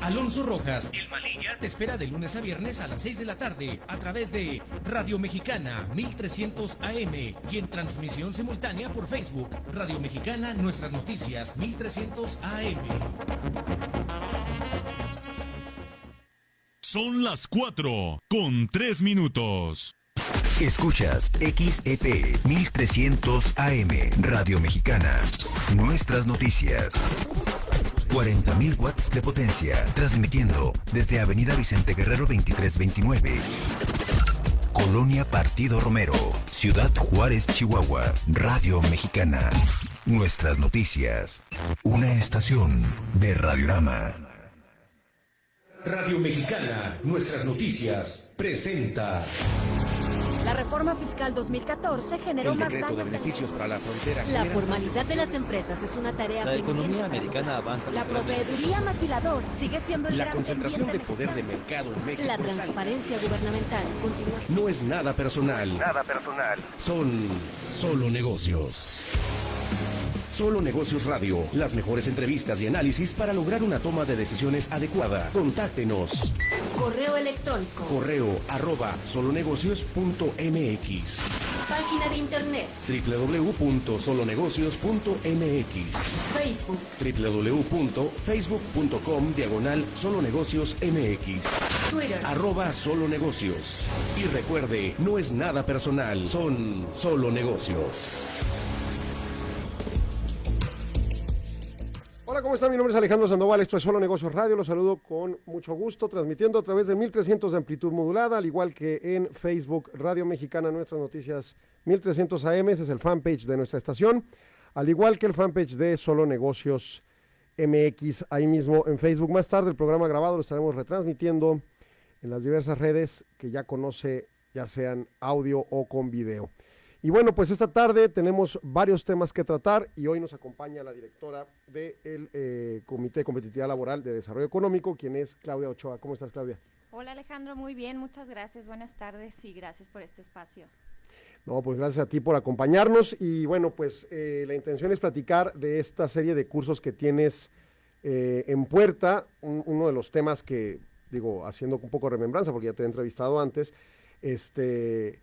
Alonso Rojas, el Malilla, te espera de lunes a viernes a las 6 de la tarde a través de Radio Mexicana 1300 AM y en transmisión simultánea por Facebook. Radio Mexicana, nuestras noticias 1300 AM. Son las 4 con 3 minutos. Escuchas XEP 1300 AM Radio Mexicana. Nuestras noticias. 40.000 watts de potencia, transmitiendo desde Avenida Vicente Guerrero 2329. Colonia Partido Romero, Ciudad Juárez, Chihuahua, Radio Mexicana. Nuestras noticias. Una estación de Radiorama. Radio Mexicana, nuestras noticias, presenta. La reforma fiscal 2014 generó el más de daños. beneficios para la frontera. La genera formalidad de las empresas es una tarea La pendiente. economía americana avanza. La proveeduría maquilador sigue siendo el La gran concentración de poder de mercado en México. La transparencia gubernamental continúa. No es nada personal. Nada personal. Son solo negocios. Solo Negocios Radio. Las mejores entrevistas y análisis para lograr una toma de decisiones adecuada. Contáctenos. Correo electrónico. Correo arroba solonegocios.mx Página de internet. www.solonegocios.mx Facebook. www.facebook.com diagonal solonegocios mx Twitter. arroba solo negocios y recuerde no es nada personal son solo negocios Hola, ¿cómo están? Mi nombre es Alejandro Sandoval, esto es Solo Negocios Radio, los saludo con mucho gusto, transmitiendo a través de 1300 de amplitud modulada, al igual que en Facebook Radio Mexicana, nuestras noticias 1300 AM, es el fanpage de nuestra estación, al igual que el fanpage de Solo Negocios MX, ahí mismo en Facebook. Más tarde el programa grabado lo estaremos retransmitiendo en las diversas redes que ya conoce, ya sean audio o con video. Y bueno, pues esta tarde tenemos varios temas que tratar y hoy nos acompaña la directora del eh, Comité de Competitividad Laboral de Desarrollo Económico, quien es Claudia Ochoa. ¿Cómo estás, Claudia? Hola Alejandro, muy bien, muchas gracias, buenas tardes y gracias por este espacio. No, pues gracias a ti por acompañarnos y bueno, pues eh, la intención es platicar de esta serie de cursos que tienes eh, en puerta. Un- uno de los temas que, digo, haciendo un poco de remembranza, porque ya te he entrevistado antes, este,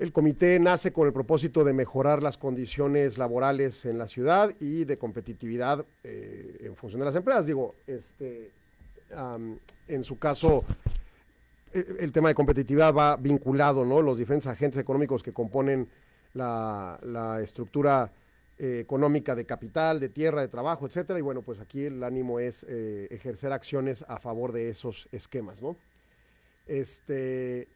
el comité nace con el propósito de mejorar las condiciones laborales en la ciudad y de competitividad eh, en función de las empresas. Digo, este, en su caso, eh, el tema de competitividad va vinculado, ¿no? Los diferentes agentes económicos que componen la, la estructura eh, económica de capital, de tierra, de trabajo, etcétera. Y bueno, pues aquí el ánimo es eh, ejercer acciones a favor de esos esquemas, ¿no? Este,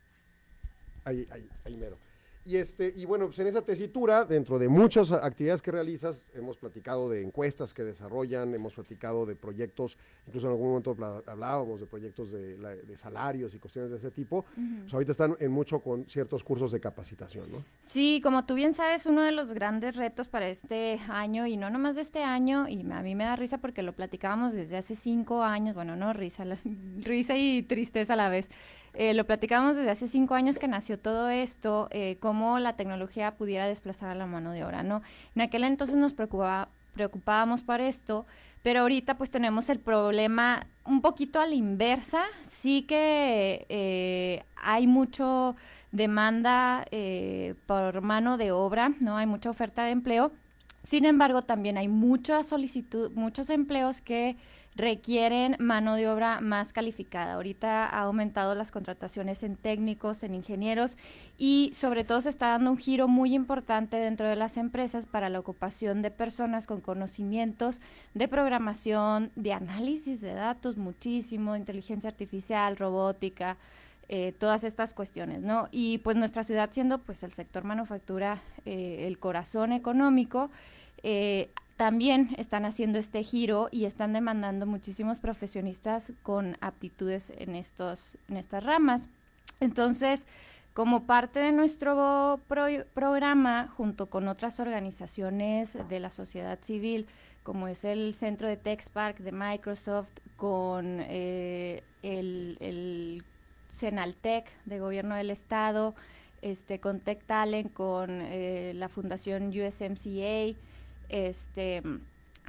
ahí, ahí, ahí mero. Y, este, y bueno, pues en esa tesitura, dentro de muchas actividades que realizas, hemos platicado de encuestas que desarrollan, hemos platicado de proyectos, incluso en algún momento hablábamos de proyectos de, de salarios y cuestiones de ese tipo. Pues ahorita están en mucho con ciertos cursos de capacitación, ¿no? Sí, como tú bien sabes, uno de los grandes retos para este año, y no nomás de este año, y a mí me da risa porque lo platicábamos desde hace cinco años, bueno, no risa, la- risa y tristeza a la vez. Eh, lo platicábamos desde hace cinco años que nació todo esto, eh, cómo la tecnología pudiera desplazar a la mano de obra, ¿no? En aquel entonces nos preocupaba, preocupábamos por esto, pero ahorita pues tenemos el problema un poquito a la inversa, sí que eh, hay mucho demanda eh, por mano de obra, ¿no? Hay mucha oferta de empleo. Sin embargo, también hay mucha solicitud, muchos empleos que requieren mano de obra más calificada. Ahorita ha aumentado las contrataciones en técnicos, en ingenieros y sobre todo se está dando un giro muy importante dentro de las empresas para la ocupación de personas con conocimientos de programación, de análisis de datos, muchísimo, inteligencia artificial, robótica, eh, todas estas cuestiones, ¿no? Y pues nuestra ciudad siendo pues el sector manufactura eh, el corazón económico, eh, también están haciendo este giro y están demandando muchísimos profesionistas con aptitudes en estos en estas ramas. Entonces, como parte de nuestro pro- programa, junto con otras organizaciones de la sociedad civil, como es el Centro de TechSpark de Microsoft, con eh, el, el Senaltec de Gobierno del Estado, este, con Tech Talent, con eh, la Fundación USMCA, este,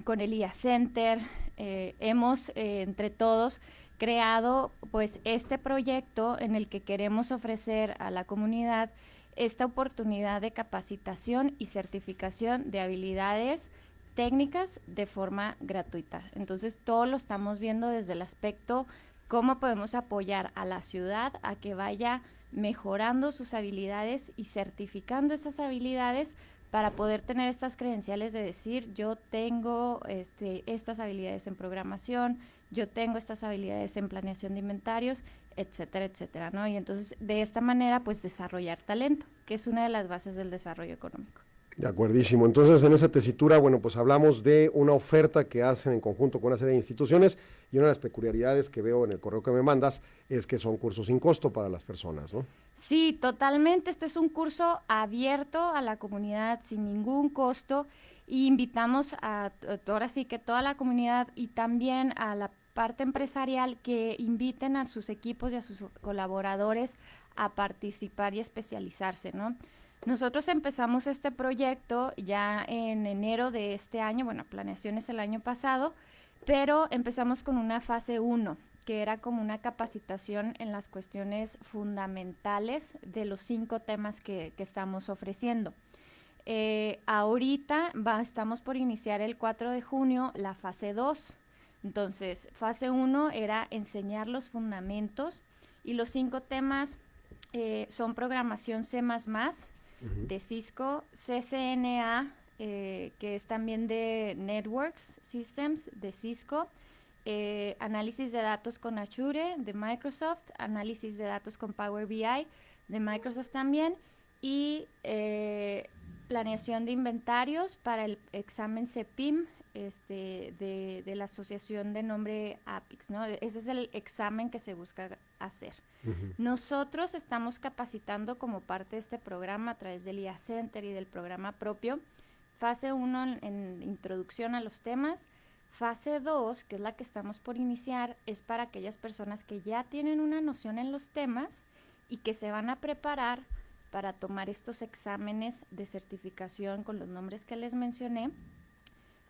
con el IA Center, eh, hemos eh, entre todos creado pues este proyecto en el que queremos ofrecer a la comunidad esta oportunidad de capacitación y certificación de habilidades técnicas de forma gratuita. Entonces, todo lo estamos viendo desde el aspecto cómo podemos apoyar a la ciudad a que vaya mejorando sus habilidades y certificando esas habilidades para poder tener estas credenciales de decir yo tengo este, estas habilidades en programación, yo tengo estas habilidades en planeación de inventarios, etcétera, etcétera, ¿no? Y entonces de esta manera pues desarrollar talento, que es una de las bases del desarrollo económico. De acuerdísimo. Entonces, en esa tesitura, bueno, pues hablamos de una oferta que hacen en conjunto con una serie de instituciones y una de las peculiaridades que veo en el correo que me mandas es que son cursos sin costo para las personas, ¿no? Sí, totalmente. Este es un curso abierto a la comunidad sin ningún costo y invitamos a, ahora sí que toda la comunidad y también a la parte empresarial que inviten a sus equipos y a sus colaboradores a participar y especializarse, ¿no? Nosotros empezamos este proyecto ya en enero de este año, bueno, planeaciones el año pasado, pero empezamos con una fase 1, que era como una capacitación en las cuestiones fundamentales de los cinco temas que, estamos ofreciendo. Eh, ahorita va, estamos por iniciar el 4 de junio la fase 2. Entonces, fase 1 era enseñar los fundamentos y los cinco temas eh, son programación C++, de Cisco, CCNA, eh, que es también de Networks Systems de Cisco, eh, análisis de datos con Azure de Microsoft, análisis de datos con Power BI de Microsoft también y eh, planeación de inventarios para el examen CEPIM este, de, de, la asociación de nombre APIX, ¿no? Ese es el examen que se busca hacer. Nosotros estamos capacitando como parte de este programa a través del IA Center y del programa propio. Fase 1 en, introducción a los temas. Fase 2, que es la que estamos por iniciar, es para aquellas personas que ya tienen una noción en los temas y que se van a preparar para tomar estos exámenes de certificación con los nombres que les mencioné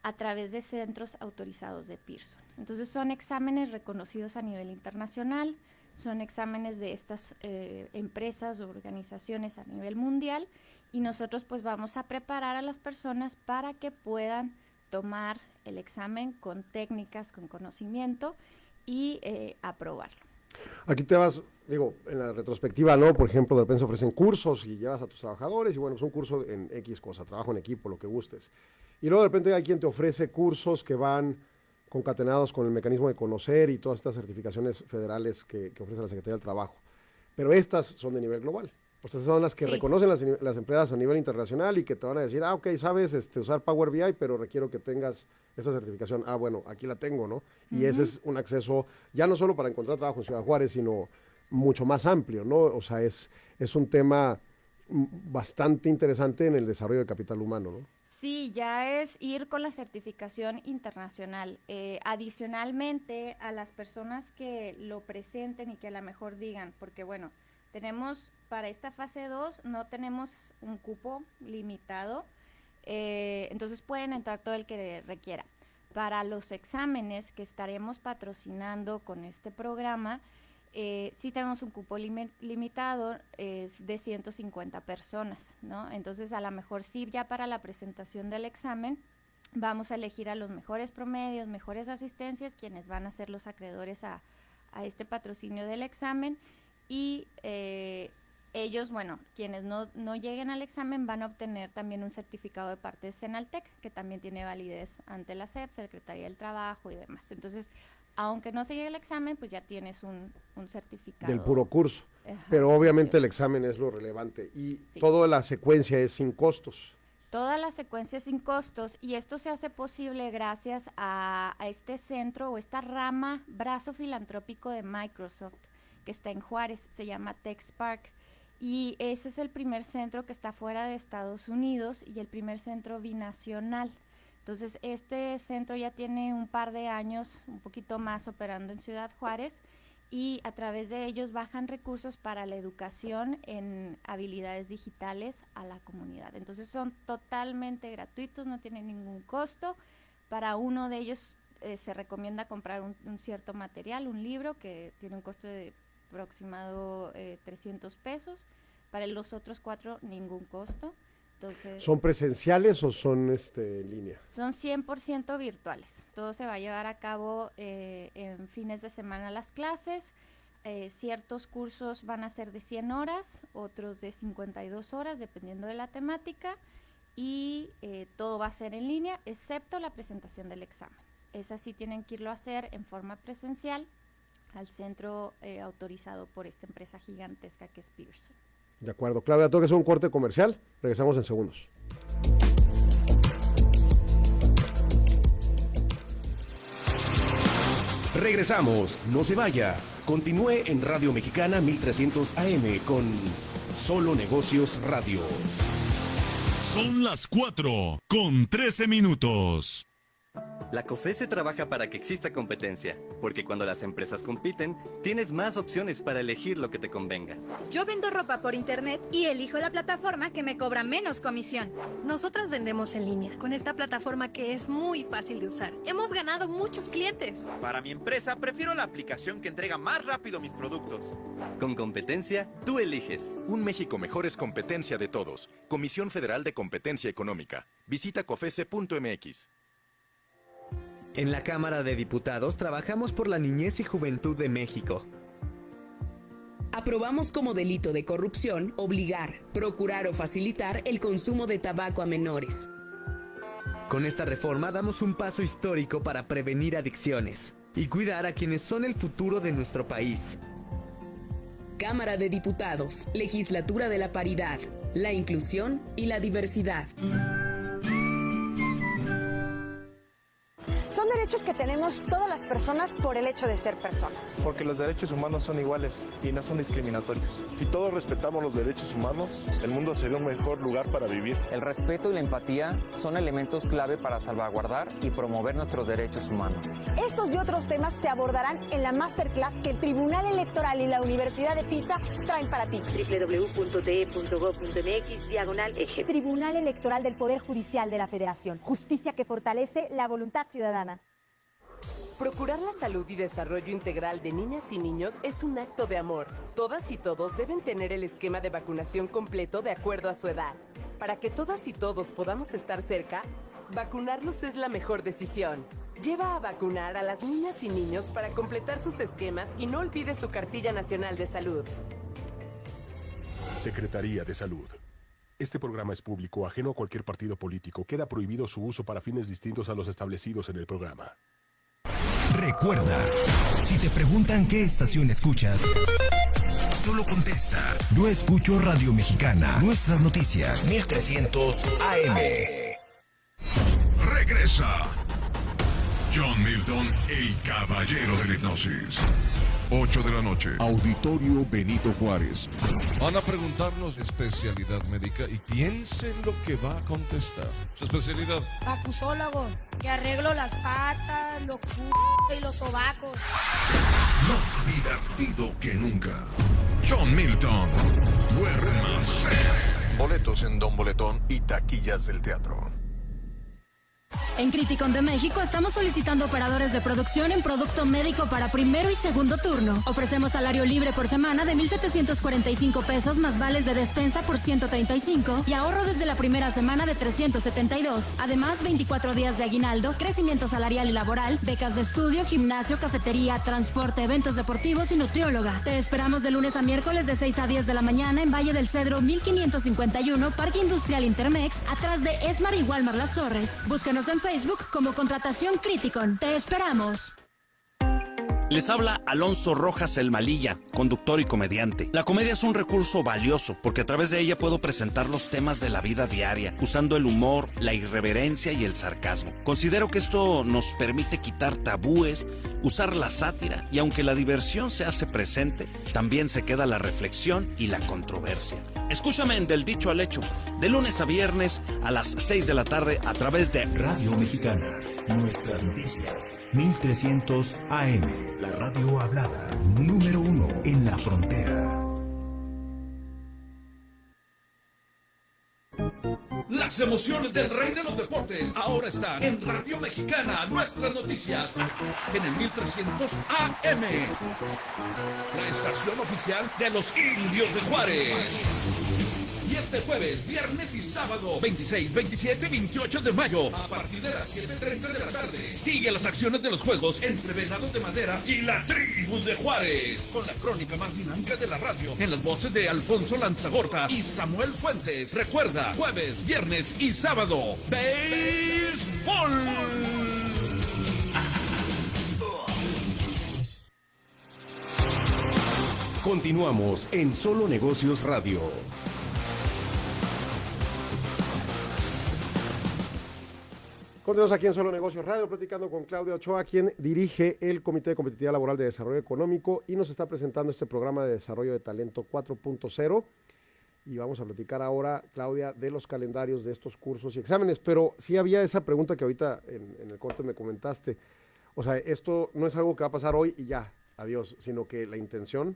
a través de centros autorizados de Pearson. Entonces son exámenes reconocidos a nivel internacional, son exámenes de estas eh, empresas o organizaciones a nivel mundial y nosotros pues vamos a preparar a las personas para que puedan tomar el examen con técnicas, con conocimiento y eh, aprobarlo. Aquí te vas, digo, en la retrospectiva, ¿no? Por ejemplo, de repente ofrecen cursos y llevas a tus trabajadores y bueno, es un curso en X cosa, trabajo en equipo, lo que gustes. Y luego de repente hay quien te ofrece cursos que van concatenados con el mecanismo de conocer y todas estas certificaciones federales que, ofrece la Secretaría del Trabajo. Pero estas son de nivel global. Sea, son las que reconocen las, empresas a nivel internacional y que te van a decir, ah, ok, sabes este, usar Power BI, pero requiero que tengas esa certificación. Ah, bueno, aquí la tengo, ¿no? Y ese es un acceso ya no solo para encontrar trabajo en Ciudad Juárez, sino mucho más amplio, ¿no? O sea, es, es un tema bastante interesante en el desarrollo del capital humano, ¿no? Sí, ya es ir con la certificación internacional. Eh, adicionalmente, a las personas que lo presenten y que a lo mejor digan, porque bueno, tenemos para esta fase 2, no tenemos un cupo limitado, eh, entonces pueden entrar todo el que requiera. Para los exámenes que estaremos patrocinando con este programa, eh, sí tenemos un cupo limitado, es de 150 personas, ¿no? Entonces, a lo mejor sí, ya para la presentación del examen, vamos a elegir a los mejores promedios, mejores asistencias, quienes van a ser los acreedores a, este patrocinio del examen. Y eh, ellos, bueno, quienes no, no, lleguen al examen van a obtener también un certificado de parte de Senaltec, que también tiene validez ante la SEP, Secretaría del Trabajo y demás. Entonces, aunque no se llegue el examen, pues ya tienes un, certificado. Del puro curso. Pero obviamente el examen es lo relevante y toda la secuencia es sin costos. Toda la secuencia es sin costos y esto se hace posible gracias a, a este centro o esta rama, brazo filantrópico de Microsoft que está en Juárez, se llama TechSpark. Y ese es el primer centro que está fuera de Estados Unidos y el primer centro binacional. Entonces, este centro ya tiene un par de años, un poquito más, operando en Ciudad Juárez y a través de ellos bajan recursos para la educación en habilidades digitales a la comunidad. Entonces, son totalmente gratuitos, no tienen ningún costo. Para uno de ellos eh, se recomienda comprar un cierto material, un libro que tiene un costo de aproximado eh, 300 pesos. Para los otros cuatro, ningún costo. Entonces, ¿Son presenciales o son este, en línea? son 100% virtuales. Todo se va a llevar a cabo eh, en fines de semana las clases. Eh, ciertos cursos van a ser de 100 horas, otros de 52 horas, dependiendo de la temática. Y eh, todo va a ser en línea, excepto la presentación del examen. Esa sí tienen que irlo a hacer en forma presencial al centro eh, autorizado por esta empresa gigantesca que es Pearson. De acuerdo. Claudia, tengo que hacer un corte comercial. Regresamos en segundos. Regresamos, no se vaya. Continúe en Radio Mexicana 1300 AM con Solo Negocios Radio. Son las 4 con 13 minutos. La COFESE trabaja para que exista competencia, porque cuando las empresas compiten, tienes más opciones para elegir lo que te convenga. Yo vendo ropa por internet y elijo la plataforma que me cobra menos comisión. Nosotras vendemos en línea, con esta plataforma que es muy fácil de usar. Hemos ganado muchos clientes. Para mi empresa, prefiero la aplicación que entrega más rápido mis productos. Con competencia, tú eliges. Un México mejor es competencia de todos. Comisión Federal de Competencia Económica. Visita cofese.mx. En la Cámara de Diputados trabajamos por la niñez y juventud de México. Aprobamos como delito de corrupción obligar, procurar o facilitar el consumo de tabaco a menores. Con esta reforma damos un paso histórico para prevenir adicciones y cuidar a quienes son el futuro de nuestro país. Cámara de Diputados, Legislatura de la Paridad, la Inclusión y la Diversidad. Son derechos que tenemos todas las personas por el hecho de ser personas. Porque los derechos humanos son iguales y no son discriminatorios. Si todos respetamos los derechos humanos, el mundo sería un mejor lugar para vivir. El respeto y la empatía son elementos clave para salvaguardar y promover nuestros derechos humanos. Estos y otros temas se abordarán en la masterclass que el Tribunal Electoral y la Universidad de Pisa traen para ti. www.te.gov.mx diagonal eje. Tribunal Electoral del Poder Judicial de la Federación. Justicia que fortalece la voluntad ciudadana. Procurar la salud y desarrollo integral de niñas y niños es un acto de amor. Todas y todos deben tener el esquema de vacunación completo de acuerdo a su edad. Para que todas y todos podamos estar cerca, vacunarlos es la mejor decisión. Lleva a vacunar a las niñas y niños para completar sus esquemas y no olvide su cartilla nacional de salud. Secretaría de Salud. Este programa es público, ajeno a cualquier partido político. Queda prohibido su uso para fines distintos a los establecidos en el programa. Recuerda, si te preguntan qué estación escuchas, solo contesta. Yo escucho Radio Mexicana. Nuestras noticias. 1300 AM. Regresa. John Milton, el caballero de la hipnosis. 8 de la noche. Auditorio Benito Juárez. Van a preguntarnos especialidad médica y piensen lo que va a contestar. Su especialidad. Acusólogo, que arreglo las patas, los c y los sobacos. Más divertido que nunca. John Milton. Boletos en Don Boletón y taquillas del teatro. En Criticon de México estamos solicitando operadores de producción en producto médico para primero y segundo turno. Ofrecemos salario libre por semana de 1,745 pesos más vales de despensa por 135 y ahorro desde la primera semana de 372. Además, 24 días de aguinaldo, crecimiento salarial y laboral, becas de estudio, gimnasio, cafetería, transporte, eventos deportivos y nutrióloga. Te esperamos de lunes a miércoles de 6 a 10 de la mañana en Valle del Cedro 1551, Parque Industrial Intermex, atrás de Esmar y Walmar Las Torres. Búscanos en Facebook como Contratación Criticon. Te esperamos. Les habla Alonso Rojas El Malilla, conductor y comediante. La comedia es un recurso valioso porque a través de ella puedo presentar los temas de la vida diaria, usando el humor, la irreverencia y el sarcasmo. Considero que esto nos permite quitar tabúes, usar la sátira y aunque la diversión se hace presente, también se queda la reflexión y la controversia. Escúchame en Del Dicho al Hecho, de lunes a viernes a las 6 de la tarde a través de Radio Mexicana. Nuestras noticias. 1300 AM. La radio hablada. Número uno en la frontera. La Las emociones del rey de los deportes ahora están en Radio Mexicana, nuestras noticias, en el 1300 AM. La estación oficial de los indios de Juárez. Y este jueves, viernes y sábado, 26, 27 y 28 de mayo, a partir de las 7.30 de la tarde, sigue las acciones de los juegos entre Venados de Madera y la tribu de Juárez, con la crónica más dinámica de la radio, en las voces de Alfonso Lanzagorta y Samuel Fuentes. Recuerda, jueves, viernes y sábado, béisbol. Continuamos en Solo Negocios Radio. Continuamos aquí en Solo Negocios Radio, platicando con Claudia Ochoa, quien dirige el Comité de Competitividad Laboral de Desarrollo Económico y nos está presentando este programa de desarrollo de talento 4.0. Y vamos a platicar ahora, Claudia, de los calendarios de estos cursos y exámenes. Pero sí había esa pregunta que ahorita en, en el corte me comentaste. O sea, esto no es algo que va a pasar hoy y ya, adiós, sino que la intención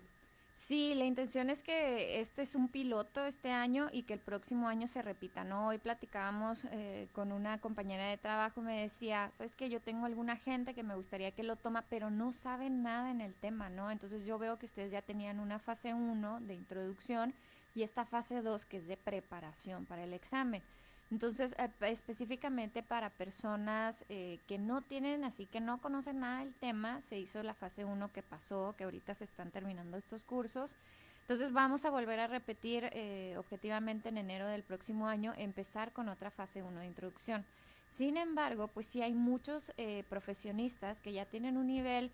Sí, la intención es que este es un piloto este año y que el próximo año se repita, ¿no? Hoy platicábamos eh, con una compañera de trabajo, me decía, sabes que yo tengo alguna gente que me gustaría que lo toma, pero no saben nada en el tema, ¿no? Entonces yo veo que ustedes ya tenían una fase 1 de introducción y esta fase 2 que es de preparación para el examen. Entonces, eh, específicamente para personas eh, que no tienen, así que no conocen nada del tema, se hizo la fase 1 que pasó, que ahorita se están terminando estos cursos. Entonces vamos a volver a repetir eh, objetivamente en enero del próximo año, empezar con otra fase 1 de introducción. Sin embargo, pues sí hay muchos profesionistas que ya tienen un nivel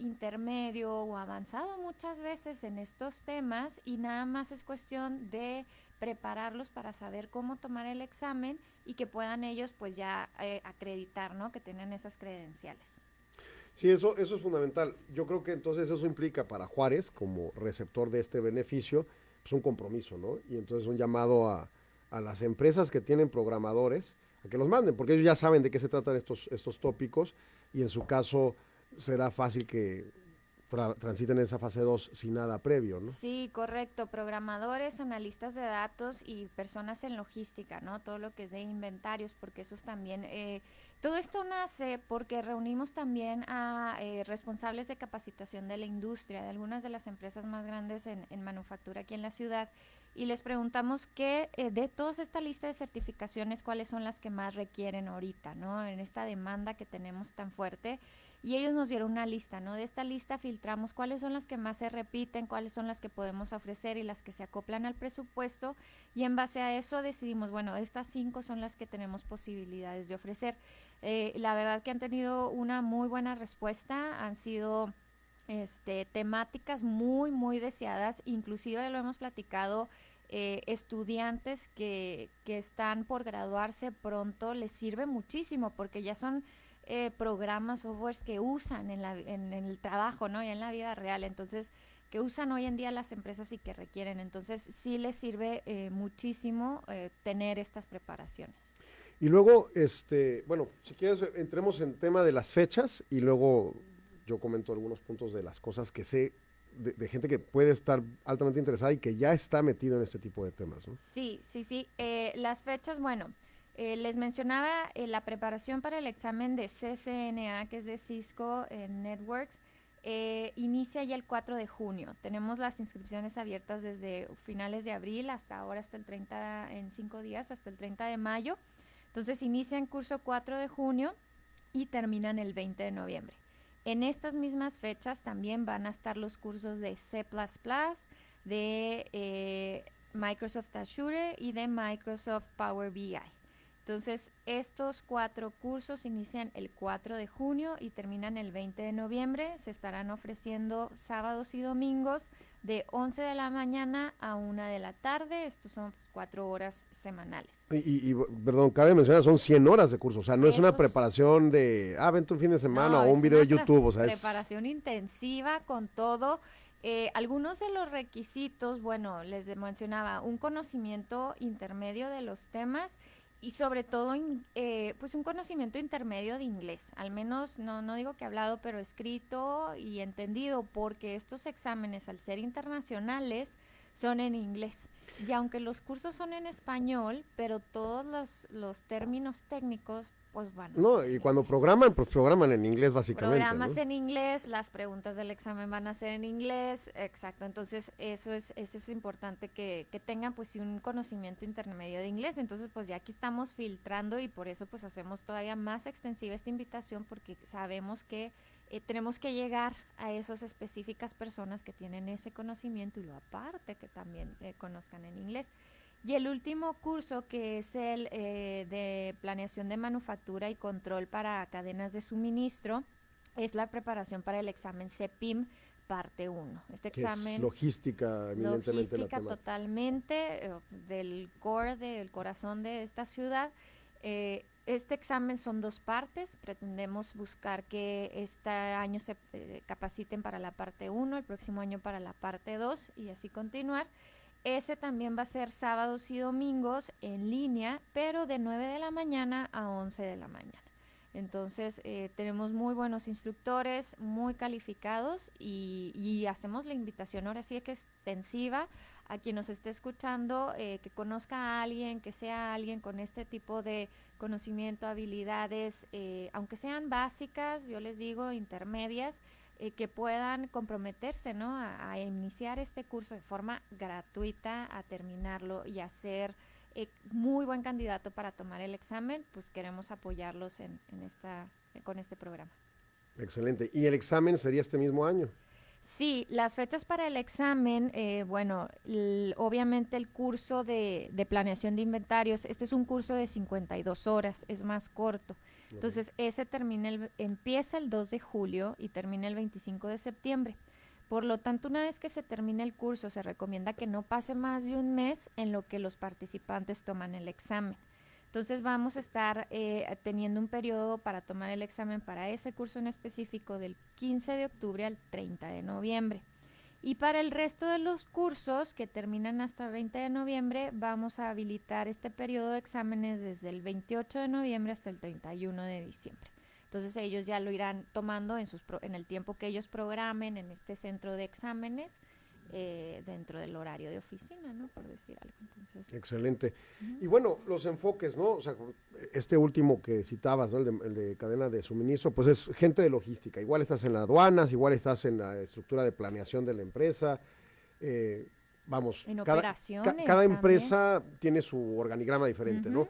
intermedio o avanzado muchas veces en estos temas y nada más es cuestión de prepararlos para saber cómo tomar el examen y que puedan ellos pues ya eh, acreditar, ¿no? Que tienen esas credenciales. Sí, eso, eso es fundamental. Yo creo que entonces eso implica para Juárez, como receptor de este beneficio, pues un compromiso, ¿no? Y entonces un llamado a, a las empresas que tienen programadores a que los manden, porque ellos ya saben de qué se tratan estos, estos tópicos y en su caso será fácil que transiten esa fase 2 sin nada previo, ¿no? Sí, correcto. Programadores, analistas de datos y personas en logística, ¿no? Todo lo que es de inventarios, porque eso es también... Eh, todo esto nace porque reunimos también a eh, responsables de capacitación de la industria, de algunas de las empresas más grandes en, manufactura aquí en la ciudad, y les preguntamos qué eh, de toda esta lista de certificaciones, cuáles son las que más requieren ahorita, ¿no? En esta demanda que tenemos tan fuerte y ellos nos dieron una lista, ¿no? De esta lista filtramos cuáles son las que más se repiten, cuáles son las que podemos ofrecer y las que se acoplan al presupuesto y en base a eso decidimos, bueno, estas cinco son las que tenemos posibilidades de ofrecer. Eh, la verdad que han tenido una muy buena respuesta, han sido este, temáticas muy, muy deseadas, inclusive lo hemos platicado. Eh, estudiantes que, que están por graduarse pronto les sirve muchísimo porque ya son eh, programas, softwares que usan en, la, en, el trabajo, ¿no? Y en la vida real. Entonces, que usan hoy en día las empresas y que requieren. Entonces, sí les sirve eh, muchísimo eh, tener estas preparaciones. Y luego, este, bueno, si quieres, entremos en tema de las fechas y luego yo comento algunos puntos de las cosas que sé de, gente que puede estar altamente interesada y que ya está metido en este tipo de temas. ¿no? Sí, sí, sí. las fechas, bueno, eh, les mencionaba eh, la preparación para el examen de CCNA, que es de Cisco Networks, eh, inicia ya el 4 de junio. Tenemos las inscripciones abiertas desde finales de abril hasta ahora, hasta el 30, en cinco días, hasta el 30 de mayo. Entonces inicia en curso 4 de junio y terminan el 20 de noviembre. En estas mismas fechas también van a estar los cursos de C++, de Microsoft Azure y de Microsoft Power BI. Entonces, estos cuatro cursos inician el 4 de junio y terminan el 20 de noviembre. Se estarán ofreciendo sábados y domingos de 11 de la mañana a 1 de la tarde. Estos son pues, cuatro horas semanales. Y, perdón, cabe mencionar, son 100 horas de curso. O sea, no es una preparación de, ah, vente un fin de semana o un video de YouTube. O sea, preparación intensiva con todo. Eh, algunos de los requisitos, bueno, les mencionaba, un conocimiento intermedio de los temas y sobre todo eh, pues un conocimiento intermedio de inglés, al menos no, no digo que hablado, pero escrito y entendido, porque estos exámenes al ser internacionales son en inglés. Y aunque los cursos son en español, pero todos los, los términos técnicos, pues van. a No, ser y cuando programan, pues programan en inglés básicamente. Programas ¿no? en inglés, las preguntas del examen van a ser en inglés, exacto. Entonces, eso es, eso es importante que, que tengan pues un conocimiento intermedio de inglés. Entonces, pues ya aquí estamos filtrando y por eso pues hacemos todavía más extensiva esta invitación porque sabemos que eh, tenemos que llegar a esas específicas personas que tienen ese conocimiento y lo aparte que también eh, conozcan en inglés. Y el último curso, que es el eh, de planeación de manufactura y control para cadenas de suministro, es la preparación para el examen CEPIM parte 1. Este Que es examen logística, eminentemente la logística temática. totalmente eh, del core, del corazón de esta ciudad. Eh, este examen son dos partes. Pretendemos buscar que este año se eh, capaciten para la parte 1, el próximo año para la parte 2 y así continuar. Ese también va a ser sábados y domingos en línea, pero de 9 de la mañana a 11 de la mañana. Entonces, eh, tenemos muy buenos instructores, muy calificados y, hacemos la invitación ahora sí que extensiva a quien nos esté escuchando, eh, que conozca a alguien, que sea alguien con este tipo de conocimiento, habilidades, eh, aunque sean básicas, yo les digo, intermedias, eh, que puedan comprometerse ¿no? a, a iniciar este curso de forma gratuita, a terminarlo y a ser eh, muy buen candidato para tomar el examen, pues queremos apoyarlos en, en esta, con este programa. Excelente. ¿Y el examen sería este mismo año? Sí, las fechas para el examen, eh, bueno, obviamente el curso de, de planeación de inventarios, este es un curso de 52 horas, es más corto. Entonces, ese termina el, empieza el 2 de julio y termina el 25 de septiembre. Por lo tanto, una vez que se termine el curso, se recomienda que no pase más de un mes en lo que los participantes toman el examen. Entonces vamos a estar eh, teniendo un periodo para tomar el examen para ese curso en específico del 15 de octubre al 30 de noviembre. Y para el resto de los cursos que terminan hasta el 20 de noviembre, vamos a habilitar este periodo de exámenes desde el 28 de noviembre hasta el 31 de diciembre. Entonces ellos ya lo irán tomando en, sus pro- en el tiempo que ellos programen en este centro de exámenes eh, dentro del horario de oficina, ¿no? Por decir algo. Entonces, Excelente. Y bueno, los enfoques, ¿no? O sea, este último que citabas, ¿no? El de, el de cadena de suministro, pues es gente de logística. Igual estás en las aduanas, igual estás en la estructura de planeación de la empresa. eh, vamos, En cada, operaciones cada también. empresa tiene su organigrama diferente, ¿no?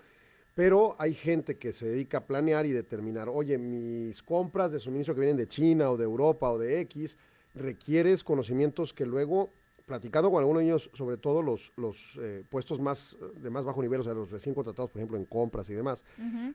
Pero hay gente que se dedica a planear y determinar, oye, mis compras de suministro que vienen de China o de Europa o de X, requieres conocimientos que luego, platicando con algunos de ellos, sobre todo los, los eh, puestos más de más bajo nivel, o sea, los recién contratados, por ejemplo, en compras y demás,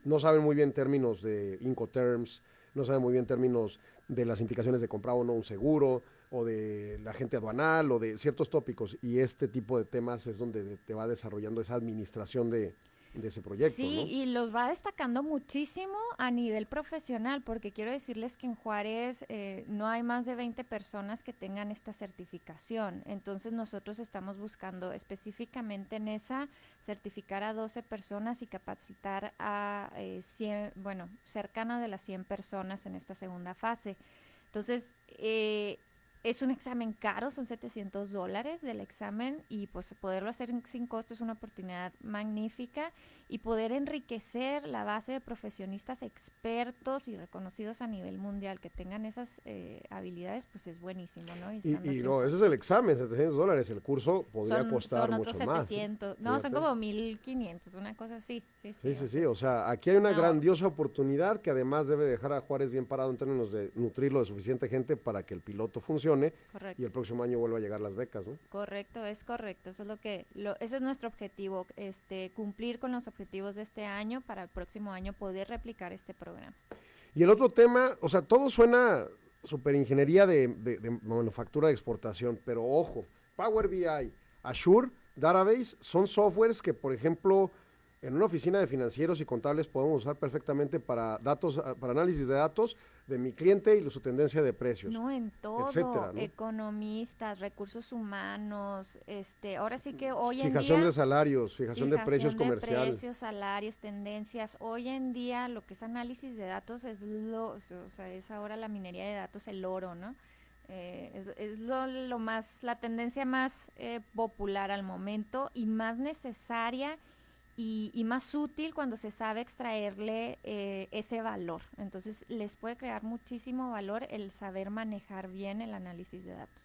no saben muy bien términos de Incoterms, no saben muy bien términos de las implicaciones de comprar o no un seguro, o de la gente aduanal, o de ciertos tópicos. Y este tipo de temas es donde te va desarrollando esa administración de, de ese proyecto. Sí, ¿no? y los va destacando muchísimo a nivel profesional, porque quiero decirles que en Juárez eh, no hay más de 20 personas que tengan esta certificación. Entonces nosotros estamos buscando específicamente en esa certificar a 12 personas y capacitar a eh, 100, bueno, cercana de las 100 personas en esta segunda fase. Entonces, eh, es un examen caro, son 700 dólares del examen y pues poderlo hacer sin costo es una oportunidad magnífica y poder enriquecer la base de profesionistas expertos y reconocidos a nivel mundial que tengan esas eh, habilidades pues es buenísimo, ¿no? Y, y aquí- no, ese es el examen, 700 dólares. El curso podría son, costar son mucho otros más. 700, no, son como 1500, una cosa así. Sí, sí, Sí, o sí, sí. sea, O sea, aquí hay una No. grandiosa oportunidad que además debe dejar a Juárez bien parado en términos de nutrirlo de suficiente gente para que el piloto funcione Correcto. y el próximo año vuelva a llegar las becas, ¿no? Correcto, es correcto. Eso es lo que, lo, ese es nuestro objetivo, este, cumplir con los objetivos de este año para el próximo año poder replicar este programa. Y el otro tema, o sea, todo suena super ingeniería de, de- de manufactura de exportación, pero ojo, Power BI, Azure, Database son softwares que, por ejemplo, en una oficina de financieros y contables podemos usar perfectamente para datos, ah, para análisis de datos de mi cliente y su tendencia de precios. No en todo, etcétera, ¿no? economistas, recursos humanos, este, ahora sí que hoy en Fijación día de salarios, fijación, de precios de comerciales. precios, salarios, tendencias. Hoy en día lo que es análisis de datos es lo, o sea, es ahora la minería de datos el oro, ¿no? Eh, es es lo, lo más, la tendencia más eh, popular al momento y más necesaria y, y más útil cuando se sabe extraerle eh, ese valor. Entonces les puede crear muchísimo valor el saber manejar bien el análisis de datos.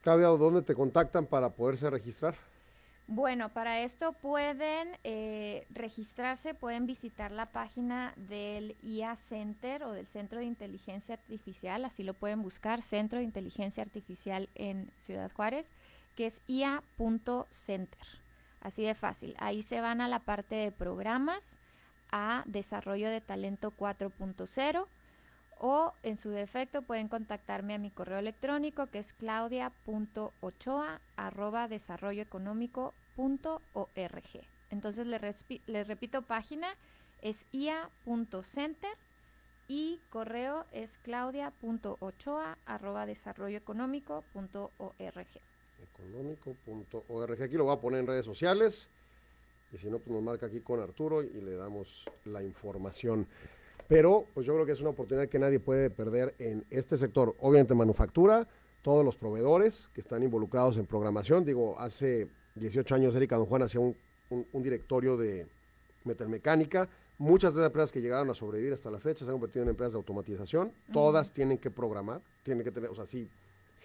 Claudia, ¿dónde te contactan para poderse registrar? Bueno, para esto pueden eh, registrarse, pueden visitar la página del IA Center o del Centro de Inteligencia Artificial, así lo pueden buscar, Centro de Inteligencia Artificial en Ciudad Juárez, que es ia.center. Así de fácil. Ahí se van a la parte de programas, a desarrollo de talento 4.0 o en su defecto pueden contactarme a mi correo electrónico que es claudia.ochoa arroba desarrolloeconómico.org. Entonces les, repito página es ia.center y correo es claudia.ochoa arroba desarrolloeconómico.org. económico.org. Aquí lo voy a poner en redes sociales. Y si no, pues nos marca aquí con Arturo y le damos la información. Pero, pues yo creo que es una oportunidad que nadie puede perder en este sector. Obviamente, manufactura, todos los proveedores que están involucrados en programación. Digo, hace 18 años Erika Don Juan hacía un, un- un directorio de metalmecánica. Muchas de las empresas que llegaron a sobrevivir hasta la fecha se han convertido en empresas de automatización. Todas tienen que programar, tienen que tener, o sea, sí,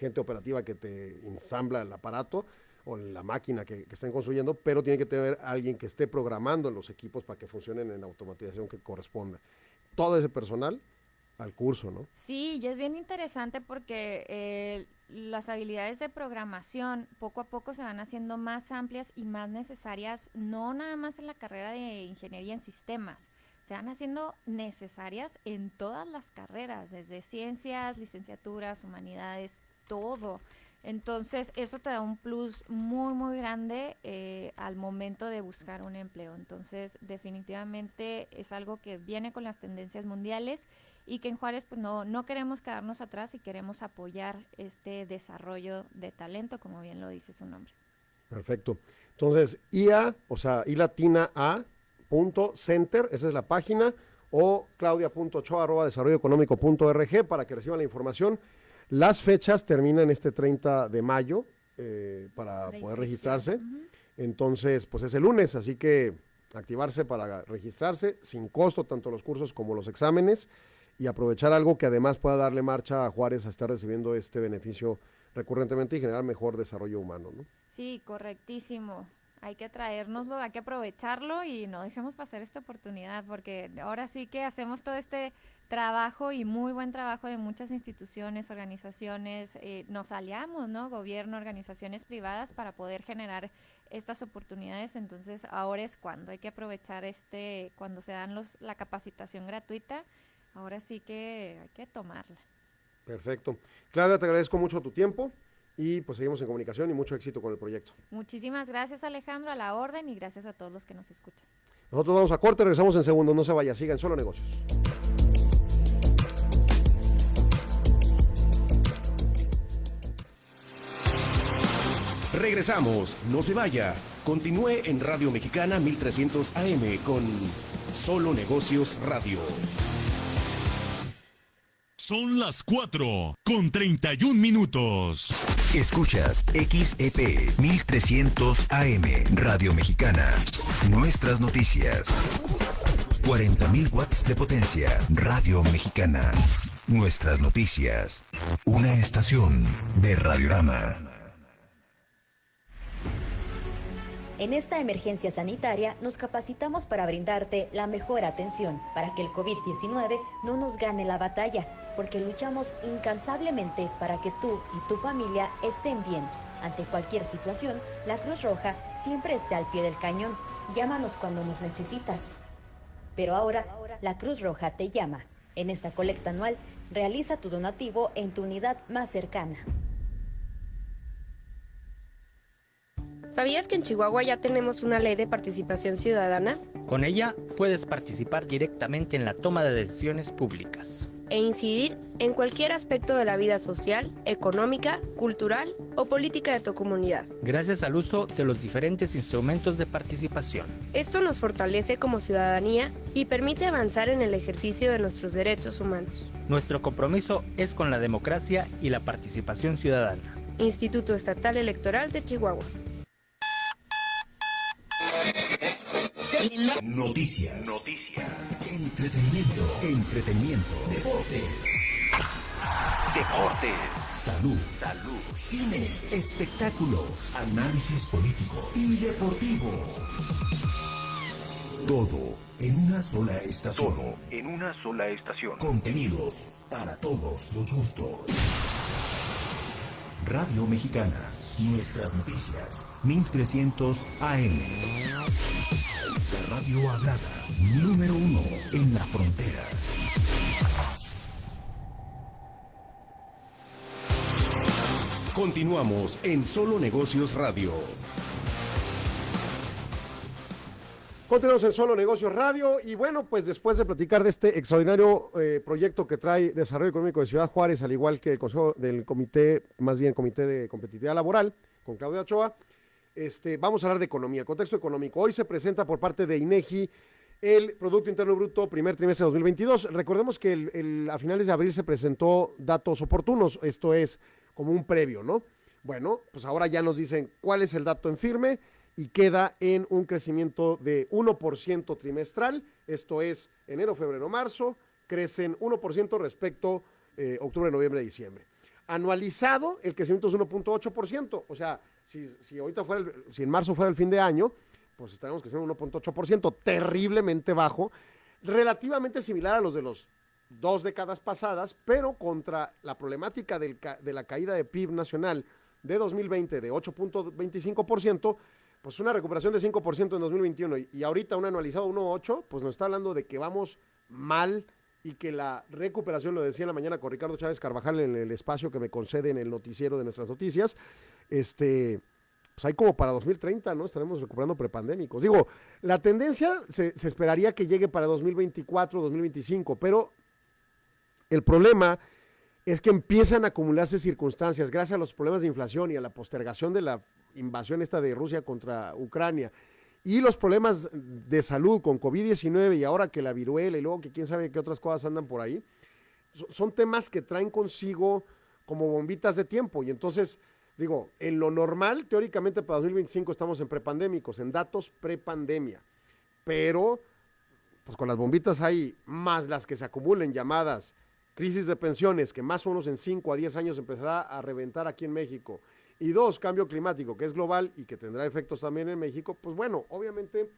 gente operativa que te ensambla el aparato o la máquina que, que estén construyendo, pero tiene que tener alguien que esté programando los equipos para que funcionen en la automatización que corresponda. Todo ese personal al curso, ¿no? Sí, y es bien interesante porque eh, las habilidades de programación poco a poco se van haciendo más amplias y más necesarias, no nada más en la carrera de ingeniería en sistemas, se van haciendo necesarias en todas las carreras, desde ciencias, licenciaturas, humanidades, todo. Entonces, eso te da un plus muy, muy grande eh, al momento de buscar un empleo. Entonces, definitivamente es algo que viene con las tendencias mundiales y que en Juárez pues no, no queremos quedarnos atrás y queremos apoyar este desarrollo de talento, como bien lo dice su nombre. Perfecto. Entonces, IA, o sea, I latina A, center, esa es la página, o claudia.ochoa arroba desarrolloeconómico.org para que reciban la información. Las fechas terminan este 30 de mayo eh, para De poder registrarse. Entonces, pues es el lunes, así que activarse para registrarse sin costo, tanto los cursos como los exámenes, y aprovechar algo que además pueda darle marcha a Juárez a estar recibiendo este beneficio recurrentemente y generar mejor desarrollo humano. ¿no? Sí, correctísimo. Hay que traérnoslo, hay que aprovecharlo y no dejemos pasar esta oportunidad porque ahora sí que hacemos todo este trabajo y muy buen trabajo de muchas instituciones, organizaciones, eh, nos aliamos, ¿no? Gobierno, organizaciones privadas para poder generar estas oportunidades. Entonces ahora es cuando hay que aprovechar este, cuando se dan los, la capacitación gratuita, ahora sí que hay que tomarla. Perfecto. Claudia, te agradezco mucho tu tiempo y pues seguimos en comunicación y mucho éxito con el proyecto. Muchísimas gracias Alejandro a la orden y gracias a todos los que nos escuchan. Nosotros vamos a corte, regresamos en segundos, no se vaya, sigan solo negocios. Regresamos, no se vaya. Continúe en Radio Mexicana 1300 AM con Solo Negocios Radio. Son las 4 con 31 minutos. Escuchas XEP 1300 AM Radio Mexicana. Nuestras noticias. 40.000 watts de potencia. Radio Mexicana. Nuestras noticias. Una estación de Radiorama. En esta emergencia sanitaria nos capacitamos para brindarte la mejor atención, para que el COVID-19 no nos gane la batalla, porque luchamos incansablemente para que tú y tu familia estén bien. Ante cualquier situación, la Cruz Roja siempre esté al pie del cañón. Llámanos cuando nos necesitas. Pero ahora, la Cruz Roja te llama. En esta colecta anual, realiza tu donativo en tu unidad más cercana. ¿Sabías que en Chihuahua ya tenemos una ley de participación ciudadana? Con ella puedes participar directamente en la toma de decisiones públicas. e incidir en cualquier aspecto de la vida social, económica, cultural o política de tu comunidad. Gracias al uso de los diferentes instrumentos de participación. Esto nos fortalece como ciudadanía y permite avanzar en el ejercicio de nuestros derechos humanos. Nuestro compromiso es con la democracia y la participación ciudadana. Instituto Estatal Electoral de Chihuahua. Noticias. Noticias. Entretenimiento. Entretenimiento. Deportes. Deportes. Salud. Salud. Cine. Espectáculos. Análisis político y deportivo. Todo en una sola estación. Todo en una sola estación. Contenidos para todos los gustos. Radio Mexicana. Nuestras noticias. 1300 AM. La radio hablada. Número uno en la frontera. Continuamos en Solo Negocios Radio. Continuamos en Solo Negocios Radio y bueno, pues después de platicar de este extraordinario eh, proyecto que trae Desarrollo Económico de Ciudad Juárez, al igual que el Consejo del Comité, más bien Comité de Competitividad Laboral, con Claudia Ochoa, este, vamos a hablar de economía, contexto económico. Hoy se presenta por parte de INEGI el Producto Interno Bruto primer trimestre de 2022. Recordemos que el- a finales de abril se presentó datos oportunos, esto es como un previo, ¿no? Bueno, pues ahora ya nos dicen cuál es el dato en firme y queda en un crecimiento de 1% trimestral, esto es enero, febrero, marzo, crecen 1% respecto eh, octubre, noviembre, diciembre. Anualizado, el crecimiento es 1.8%, o sea, si, si ahorita fuera, el- si en marzo fuera el fin de año, pues estaremos creciendo 1.8%, terriblemente bajo, relativamente similar a los de los dos décadas pasadas, pero contra la problemática del de la caída de PIB nacional de 2020 de 8.25%, pues una recuperación de 5% en 2021 y, ahorita un anualizado 1.8, pues nos está hablando de que vamos mal y que la recuperación, lo decía en la mañana con Ricardo Chávez Carvajal en el espacio que me concede en el noticiero de nuestras noticias, este, pues hay como para 2030, ¿no? Estaremos recuperando prepandémicos. Digo, la tendencia se, se esperaría que llegue para 2024, 2025, pero el problema es que empiezan a acumularse circunstancias gracias a los problemas de inflación y a la postergación de la invasión esta de Rusia contra Ucrania. Y los problemas de salud con COVID-19 y ahora que la viruela y luego que quién sabe qué otras cosas andan por ahí, so- son temas que traen consigo como bombitas de tiempo. Y entonces digo, en lo normal, teóricamente para 2025 estamos en prepandémicos, en datos prepandemia, pero pues con las bombitas hay más las que se acumulen llamadas crisis de pensiones, que más o menos en 5 a 10 años empezará a reventar aquí en México, y dos, cambio climático, que es global y que tendrá efectos también en México, pues bueno, obviamente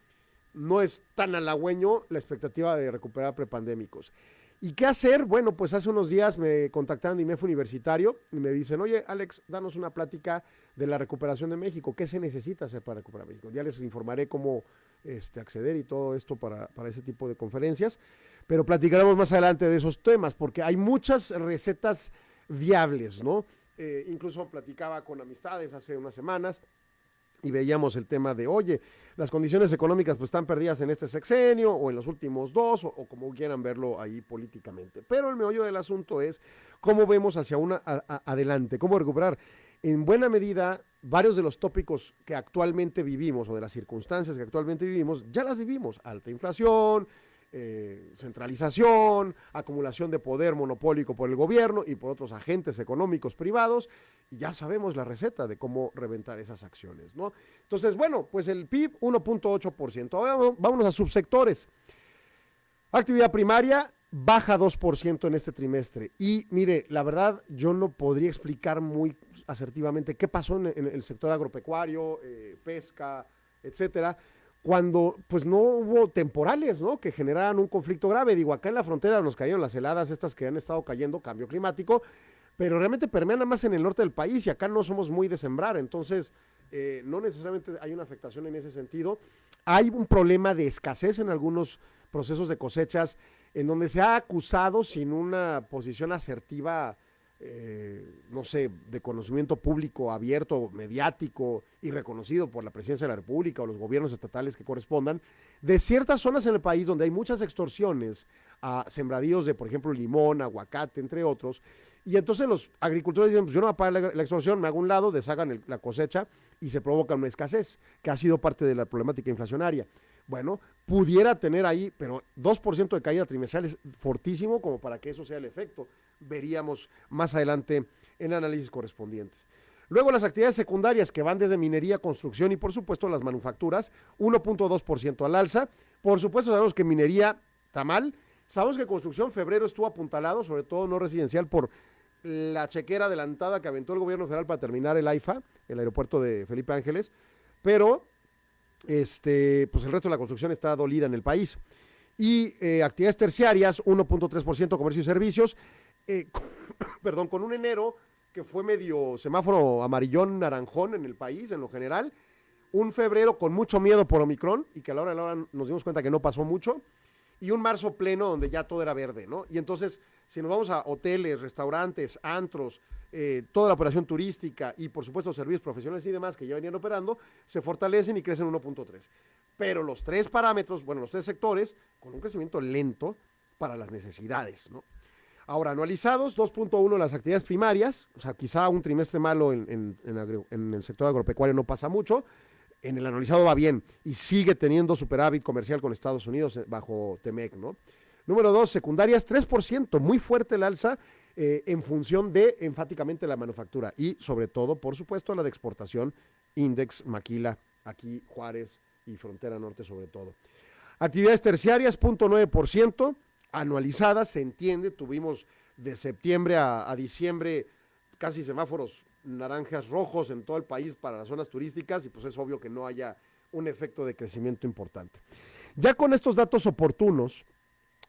no es tan halagüeño la expectativa de recuperar prepandémicos. ¿Y qué hacer? Bueno, pues hace unos días me contactaron de IMEF Universitario y me dicen, oye, Alex, danos una plática de la recuperación de México. ¿Qué se necesita hacer para recuperar México? Ya les informaré cómo este, acceder y todo esto para, para ese tipo de conferencias, pero platicaremos más adelante de esos temas, porque hay muchas recetas viables, ¿no? Eh, incluso platicaba con amistades hace unas semanas y veíamos el tema de, oye, las condiciones económicas pues están perdidas en este sexenio o en los últimos dos o, como quieran verlo ahí políticamente. Pero el meollo del asunto es cómo vemos hacia una adelante, cómo recuperar. En buena medida, varios de los tópicos que actualmente vivimos o de las circunstancias que actualmente vivimos, ya las vivimos. Alta inflación, eh, centralización, acumulación de poder monopólico por el gobierno y por otros agentes económicos privados, y ya sabemos la receta de cómo reventar esas acciones, ¿no? Entonces, bueno, pues el PIB 1.8%. Ahora vámonos a subsectores. Actividad primaria baja 2% en este trimestre. Y mire, la verdad, yo no podría explicar muy asertivamente qué pasó en, en el sector agropecuario, eh, pesca, etcétera, cuando pues no hubo temporales, ¿no? Que generaran un conflicto grave. Digo, acá en la frontera nos cayeron las heladas estas que han estado cayendo, cambio climático, pero realmente permean nada más en el norte del país y acá no somos muy de sembrar, entonces eh, no necesariamente hay una afectación en ese sentido. Hay un problema de escasez en algunos procesos de cosechas en donde se ha acusado sin una posición asertiva, eh, no sé, de conocimiento público abierto, mediático y reconocido por la presidencia de la República o los gobiernos estatales que correspondan, de ciertas zonas en el país donde hay muchas extorsiones a sembradíos de, por ejemplo, limón, aguacate, entre otros. Y entonces los agricultores dicen, pues yo no voy a pagar la, extorsión, me hago un lado, deshagan la cosecha y se provoca una escasez, que ha sido parte de la problemática inflacionaria. Bueno, pudiera tener ahí, pero 2% de caída trimestral es fortísimo como para que eso sea el efecto. Veríamos más adelante en análisis correspondientes. Luego las actividades secundarias que van desde minería, construcción y por supuesto las manufacturas, 1.2% al alza. Por supuesto sabemos que minería está mal. Sabemos que construcción febrero estuvo apuntalado, sobre todo no residencial, por la chequera adelantada que aventó el gobierno federal para terminar el AIFA, el aeropuerto de Felipe Ángeles, pero este, pues el resto de la construcción está dolida en el país. Y eh, actividades terciarias, 1.3% comercio y servicios, eh, perdón, con un enero que fue medio semáforo amarillón, naranjón en el país en lo general, un febrero con mucho miedo por Omicron y que a la hora de la hora nos dimos cuenta que no pasó mucho, y un marzo pleno donde ya todo era verde, ¿no? Y entonces, si nos vamos a hoteles, restaurantes, antros, eh, toda la operación turística y por supuesto servicios profesionales y demás que ya venían operando, se fortalecen y crecen 1.3. Pero los tres parámetros, bueno, los tres sectores, con un crecimiento lento para las necesidades, ¿no? Ahora, anualizados, 2.1 las actividades primarias, o sea, quizá un trimestre malo en, el sector agropecuario no pasa mucho, en el anualizado va bien y sigue teniendo superávit comercial con Estados Unidos eh, bajo TEMEC, ¿no? Número dos, secundarias, 3%, muy fuerte el alza eh, en función de enfáticamente la manufactura y sobre todo, por supuesto, la de exportación, Index, Maquila, aquí Juárez y Frontera Norte sobre todo. Actividades terciarias, 0.9%, anualizadas, se entiende, tuvimos de septiembre a diciembre casi semáforos naranjas rojos en todo el país para las zonas turísticas y pues es obvio que no haya un efecto de crecimiento importante. Ya con estos datos oportunos,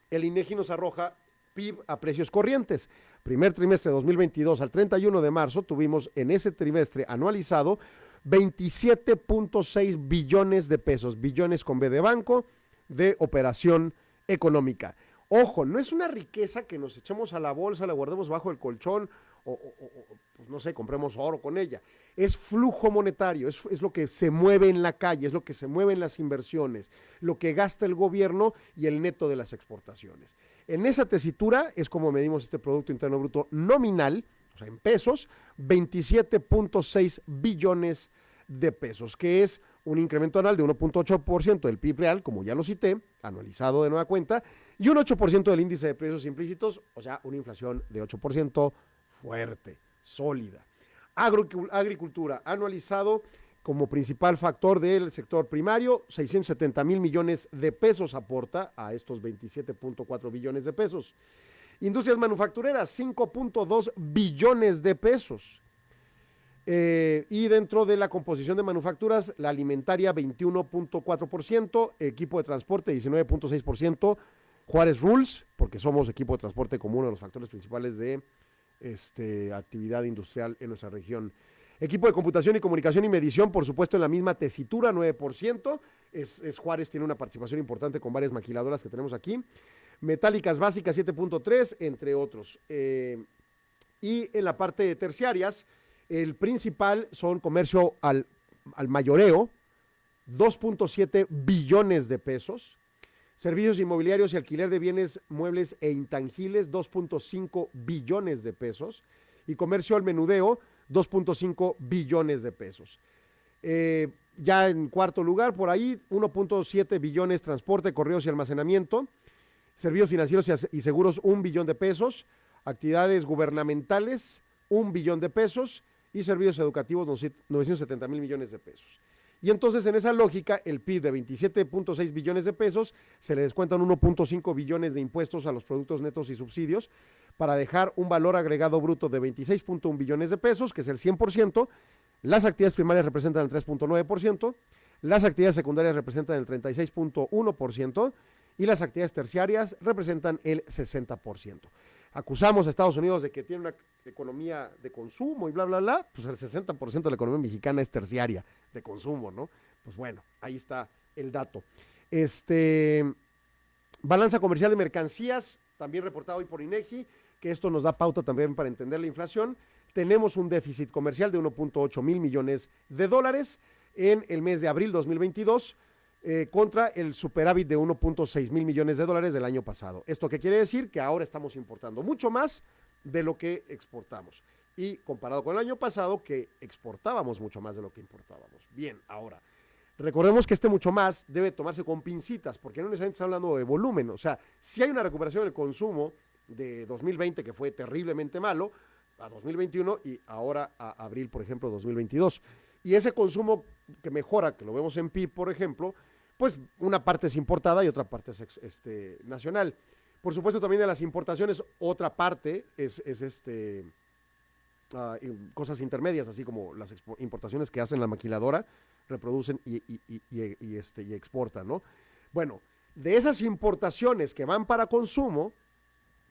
el INEGI nos arroja PIB a precios corrientes. Primer trimestre de 2022 al 31 de marzo tuvimos en ese trimestre anualizado 27.6 billones de pesos, billones con B de banco, de operación económica. Ojo, no es una riqueza que nos echemos a la bolsa, la guardemos bajo el colchón o, pues, no sé, compremos oro con ella. Es flujo monetario, es, es lo que se mueve en la calle, es lo que se mueve en las inversiones, lo que gasta el gobierno y el neto de las exportaciones. En esa tesitura es como medimos este Producto Interno Bruto nominal, o sea, en pesos, 27.6 billones de pesos, que es un incremento anual de 1.8% del PIB real, como ya lo cité, anualizado de nueva cuenta, y un 8% del índice de precios implícitos, o sea, una inflación de 8% fuerte, sólida. Agricu- agricultura, anualizado como principal factor del sector primario, 670 mil millones de pesos aporta a estos 27.4 billones de pesos. Industrias manufactureras, 5.2 billones de pesos. Eh, y dentro de la composición de manufacturas, la alimentaria 21.4%, equipo de transporte 19.6%, Juárez Rules, porque somos equipo de transporte como uno de los factores principales de este, actividad industrial en nuestra región. Equipo de computación y comunicación y medición, por supuesto, en la misma tesitura, 9%. Es, es Juárez, tiene una participación importante con varias maquiladoras que tenemos aquí. Metálicas básicas, 7.3, entre otros. Eh, y en la parte de terciarias, el principal son comercio al, al mayoreo, 2.7 billones de pesos. Servicios inmobiliarios y alquiler de bienes muebles e intangibles, 2.5 billones de pesos. Y comercio al menudeo, 2.5 billones de pesos. Eh, ya en cuarto lugar, por ahí, 1.7 billones transporte, correos y almacenamiento. Servicios financieros y seguros, un billón de pesos. Actividades gubernamentales, un billón de pesos. Y servicios educativos, 970 mil millones de pesos. Y entonces, en esa lógica, el PIB de 27.6 billones de pesos se le descuentan 1.5 billones de impuestos a los productos netos y subsidios para dejar un valor agregado bruto de 26.1 billones de pesos, que es el 100%. Las actividades primarias representan el 3.9%, las actividades secundarias representan el 36.1% y las actividades terciarias representan el 60%. Acusamos a Estados Unidos de que tiene una economía de consumo y bla, bla, bla, pues el 60% de la economía mexicana es terciaria de consumo, ¿no? Pues bueno, ahí está el dato. Este, balanza comercial de mercancías, también reportado hoy por INEGI, que esto nos da pauta también para entender la inflación. Tenemos un déficit comercial de 1.8 mil millones de dólares en el mes de abril 2022 eh, contra el superávit de 1.6 mil millones de dólares del año pasado. ¿Esto qué quiere decir? Que ahora estamos importando mucho más de lo que exportamos. Y comparado con el año pasado, que exportábamos mucho más de lo que importábamos. Bien, ahora, recordemos que este mucho más debe tomarse con pincitas, porque no necesariamente está hablando de volumen. O sea, si hay una recuperación del consumo de 2020 que fue terriblemente malo, a 2021 y ahora a abril, por ejemplo, 2022. Y ese consumo que mejora, que lo vemos en PIB, por ejemplo, pues una parte es importada y otra parte es este, nacional. Por supuesto, también de las importaciones, otra parte es, este, ah, cosas intermedias, así como las importaciones que hacen la maquiladora, reproducen y, y, este, y exportan, ¿no? Bueno, de esas importaciones que van para consumo,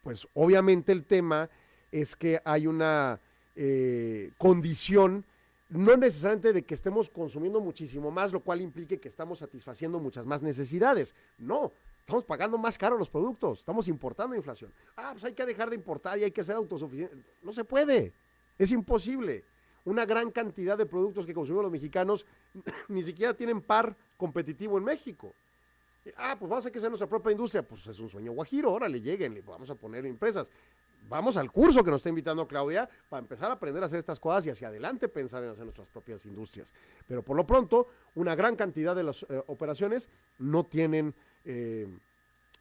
pues obviamente el tema es que hay una eh, condición no necesariamente de que estemos consumiendo muchísimo más, lo cual implique que estamos satisfaciendo muchas más necesidades. No, estamos pagando más caro los productos, estamos importando inflación. Ah, pues hay que dejar de importar y hay que ser autosuficientes. No se puede, es imposible. Una gran cantidad de productos que consumimos los mexicanos ni siquiera tienen par competitivo en México. Ah, pues vamos a que hacer nuestra propia industria. Pues es un sueño guajiro, órale, lleguen, vamos a poner empresas vamos al curso que nos está invitando Claudia para empezar a aprender a hacer estas cosas y hacia adelante pensar en hacer nuestras propias industrias. Pero por lo pronto, una gran cantidad de las eh, operaciones no tienen, eh,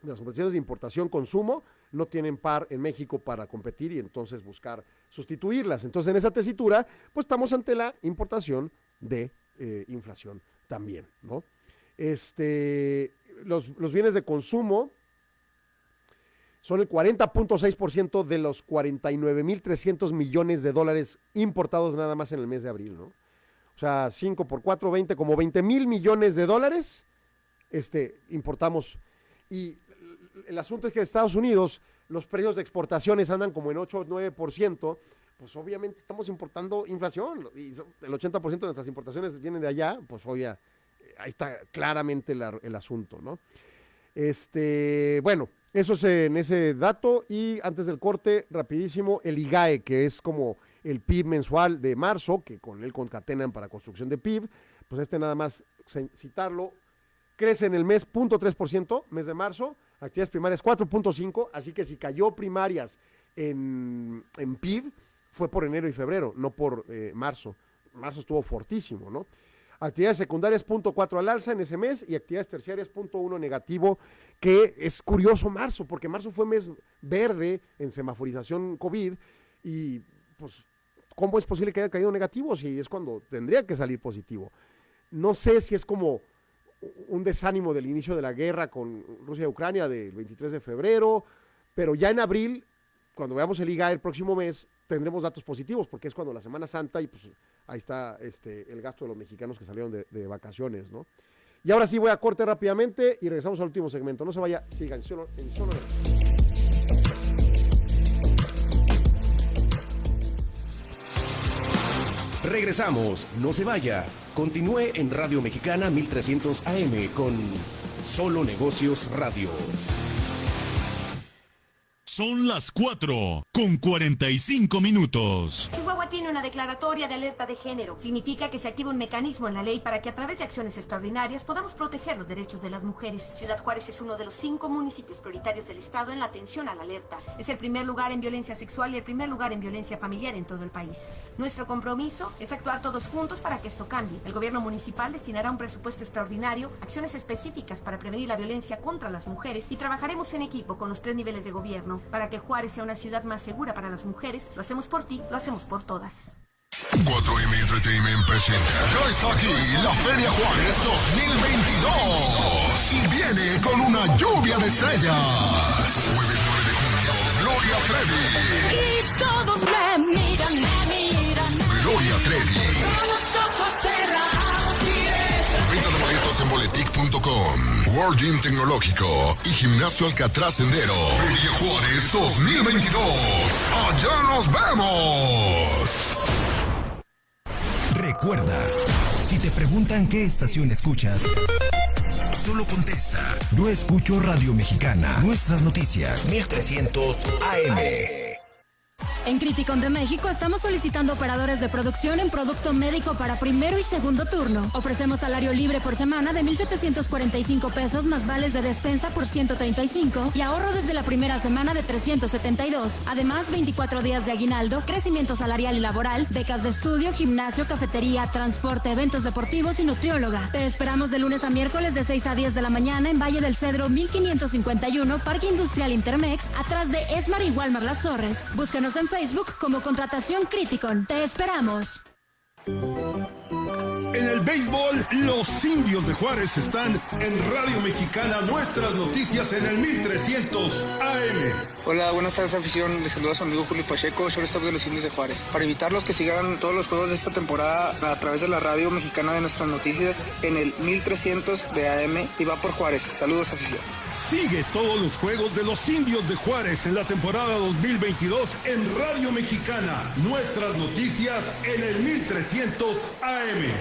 de las operaciones de importación, consumo, no tienen par en México para competir y entonces buscar sustituirlas. Entonces, en esa tesitura, pues estamos ante la importación de eh, inflación también, ¿no? Este, los, los bienes de consumo, son el 40.6% de los 49.300 millones de dólares importados nada más en el mes de abril, ¿no? O sea, 5 por 4, 20, como 20 mil millones de dólares este, importamos. Y el asunto es que en Estados Unidos los precios de exportaciones andan como en 8 o 9%, pues obviamente estamos importando inflación y el 80% de nuestras importaciones vienen de allá, pues obvia, ahí está claramente el asunto, ¿no? Este, bueno, eso es en ese dato. Y antes del corte, rapidísimo, el IGAE, que es como el PIB mensual de marzo, que con él concatenan para construcción de PIB, pues este nada más citarlo, crece en el mes 0.3%, mes de marzo, actividades primarias 4.5%, así que si cayó primarias en, en, PIB, fue por enero y febrero, no por eh, marzo. Marzo estuvo fortísimo, ¿no? Actividades secundarias 0.4 al alza en ese mes y actividades terciarias 0.1 negativo, que es curioso marzo, porque marzo fue mes verde en semaforización COVID y pues, ¿cómo es posible que haya caído negativo si es cuando tendría que salir positivo? No sé si es como un desánimo del inicio de la guerra con Rusia y Ucrania del 23 de febrero, pero ya en abril, cuando veamos el IGA el próximo mes, tendremos datos positivos, porque es cuando la Semana Santa y pues ahí está este, el gasto de los mexicanos que salieron de, vacaciones, ¿no? Y ahora sí voy a corte rápidamente y regresamos al último segmento. No se vaya, sigan solo, en solo. Regresamos, no se vaya. Continúe en Radio Mexicana 1300 AM con Solo Negocios Radio. Son las 4 con 45 minutos. Chihuahua tiene una declaratoria de alerta de género. Significa que se activa un mecanismo en la ley para que a través de acciones extraordinarias podamos proteger los derechos de las mujeres. Ciudad Juárez es uno de los cinco municipios prioritarios del Estado en la atención a la alerta. Es el primer lugar en violencia sexual y el primer lugar en violencia familiar en todo el país. Nuestro compromiso es actuar todos juntos para que esto cambie. El gobierno municipal destinará un presupuesto extraordinario, acciones específicas para prevenir la violencia contra las mujeres y trabajaremos en equipo con los tres niveles de gobierno para que Juárez sea una ciudad más segura para las mujeres. Lo hacemos por ti, lo hacemos por todas. 4M Entertainment presenta. Ya está aquí la Feria Juárez 2022. Y viene con una lluvia de estrellas. Jueves 9 de junio, Gloria Trevi. Y todos me miran, me miran. Gloria Trevi. Con los ojos cerrados. Venta de boletos en boletic.com. World Gym Tecnológico y Gimnasio Alcatraz Sendero. Feria Juárez 2022. Allá nos vemos. Recuerda, si te preguntan qué estación escuchas, solo contesta. Yo escucho Radio Mexicana. Nuestras noticias. 1300 AM. En Criticon de México estamos solicitando operadores de producción en producto médico para primero y segundo turno. Ofrecemos salario libre por semana de 1,745 pesos más vales de despensa por 135 y ahorro desde la primera semana de 372. Además, 24 días de aguinaldo, crecimiento salarial y laboral, becas de estudio, gimnasio, cafetería, transporte, eventos deportivos y nutrióloga. Te esperamos de lunes a miércoles de 6 a 10 de la mañana en Valle del Cedro 1551, Parque Industrial Intermex, atrás de Esmar y Walmart Las Torres. Búscanos en Facebook como Contratación Criticon. Te esperamos. En el béisbol, los indios de Juárez están en Radio Mexicana, nuestras noticias en el 1300 AM. Hola, buenas tardes afición. Les saluda su amigo Julio Pacheco, shortstop de los Indios de Juárez. Para invitarlos que sigan todos los juegos de esta temporada a través de la radio mexicana de nuestras noticias en el 1300 de AM y va por Juárez. Saludos afición. Sigue todos los juegos de los indios de Juárez en la temporada 2022 en Radio Mexicana. Nuestras noticias en el 1300 AM.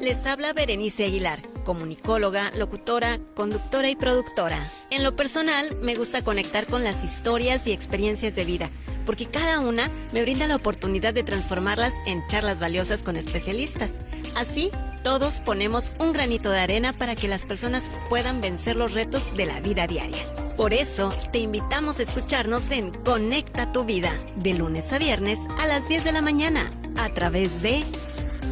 Les habla Berenice Aguilar, comunicóloga, locutora, conductora y productora. En lo personal, me gusta conectar con las historias y experiencias de vida, porque cada una me brinda la oportunidad de transformarlas en charlas valiosas con especialistas. Así, todos ponemos un granito de arena para que las personas puedan vencer los retos de la vida diaria. Por eso, te invitamos a escucharnos en Conecta tu Vida, de lunes a viernes a las 10 de la mañana, a través de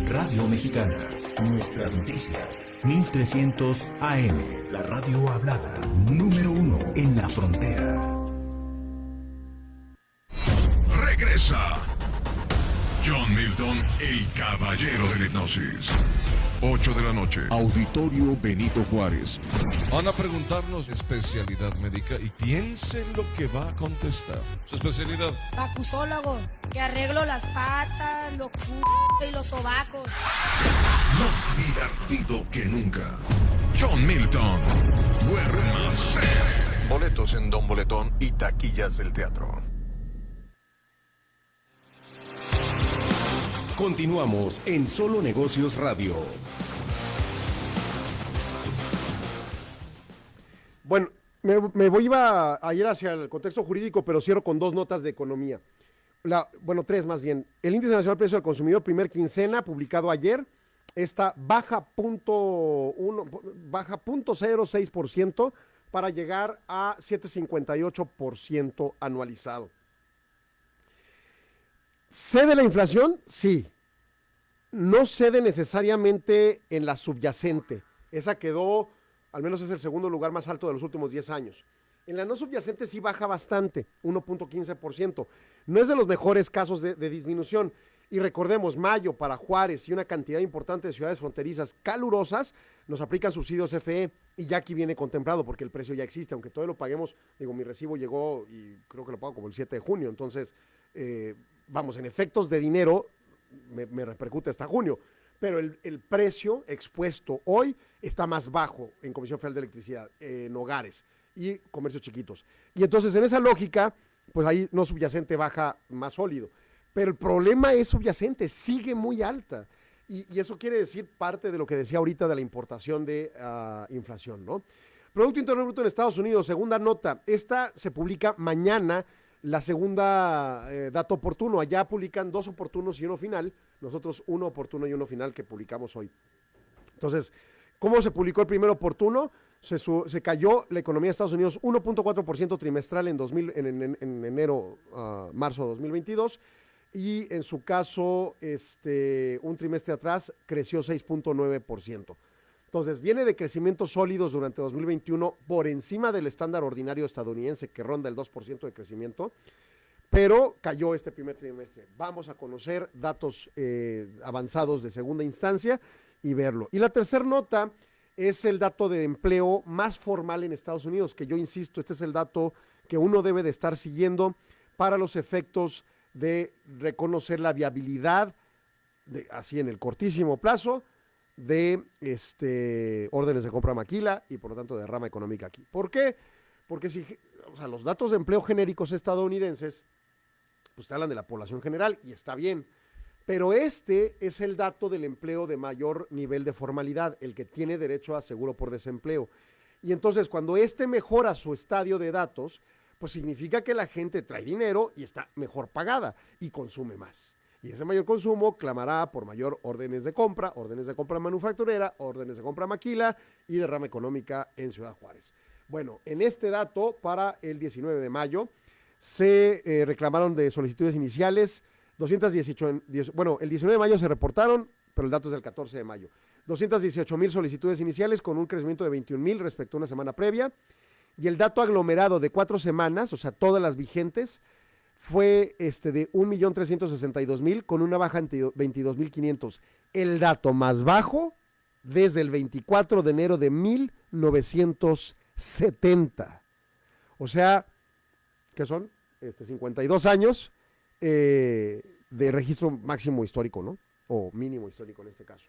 Radio Mexicana. Nuestras noticias. 1300 AM. La radio hablada. Número uno en la frontera. Regresa. John Milton, el caballero de la hipnosis. 8 de la noche. Auditorio Benito Juárez. Van a preguntarnos especialidad médica y piensen lo que va a contestar. Su especialidad. Pacusólogo, que arreglo las patas, los c y los sobacos. Más divertido que nunca. John Milton. Duérmase. Boletos en Don Boletón y taquillas del teatro. Continuamos en Solo Negocios Radio. Bueno, me, voy iba a ir hacia el contexto jurídico, pero cierro con dos notas de economía. La, bueno, tres más bien. El índice nacional de precio del consumidor, primer quincena, publicado ayer, está baja punto uno, baja punto 06% para llegar a 7.58% anualizado. ¿Cede la inflación? Sí. No cede necesariamente en la subyacente. Esa quedó, al menos es el segundo lugar más alto de los últimos 10 años. En la no subyacente sí baja bastante, 1.15%. No es de los mejores casos de, disminución. Y recordemos, mayo para Juárez y una cantidad importante de ciudades fronterizas calurosas nos aplican subsidios FE y ya aquí viene contemplado porque el precio ya existe, aunque todavía lo paguemos, digo, mi recibo llegó y creo que lo pago como el 7 de junio, entonces, eh, vamos, en efectos de dinero me, repercute hasta junio, pero el, precio expuesto hoy está más bajo en Comisión Federal de Electricidad, en hogares y comercios chiquitos. Y entonces en esa lógica, pues ahí no subyacente baja más sólido. Pero el problema es subyacente, sigue muy alta. Y, eso quiere decir parte de lo que decía ahorita de la importación de uh, inflación, ¿no? Producto Interno Bruto en Estados Unidos, segunda nota. Esta se publica mañana, la segunda eh, dato oportuno. Allá publican dos oportunos y uno final. Nosotros uno oportuno y uno final que publicamos hoy. Entonces, ¿cómo se publicó el primer oportuno? Se, cayó la economía de Estados Unidos 1.4% trimestral en, 2000, en, en, en enero, uh, marzo de 2022 y en su caso, este, un trimestre atrás creció 6.9%. Entonces, viene de crecimientos sólidos durante 2021 por encima del estándar ordinario estadounidense que ronda el 2% de crecimiento, pero cayó este primer trimestre. Vamos a conocer datos eh, avanzados de segunda instancia y verlo. Y la tercera nota es el dato de empleo más formal en Estados Unidos, que yo insisto, este es el dato que uno debe de estar siguiendo para los efectos de reconocer la viabilidad, así en el cortísimo plazo, de este, órdenes de compra maquila y por lo tanto de rama económica aquí. ¿Por qué? Porque si, los datos de empleo genéricos estadounidenses, pues te hablan de la población general y está bien, Pero este es el dato del empleo de mayor nivel de formalidad, el que tiene derecho a seguro por desempleo. Y entonces cuando este mejora su estadio de datos, pues significa que la gente trae dinero y está mejor pagada y consume más. Y ese mayor consumo clamará por mayor órdenes de compra, órdenes de compra manufacturera, órdenes de compra maquila y derrama económica en Ciudad Juárez. Bueno, en este dato para el 19 de mayo se eh, reclamaron de solicitudes iniciales 218, bueno, el 19 de mayo se reportaron, pero el dato es del 14 de mayo. 218 mil solicitudes iniciales con un crecimiento de 21 mil respecto a una semana previa. Y el dato aglomerado de cuatro semanas, o sea, todas las vigentes, fue este de 1.362.000 con una baja de 22.500. El dato más bajo desde el 24 de enero de 1970. O sea, que son este, 52 años eh, de registro máximo histórico, ¿no? O mínimo histórico en este caso.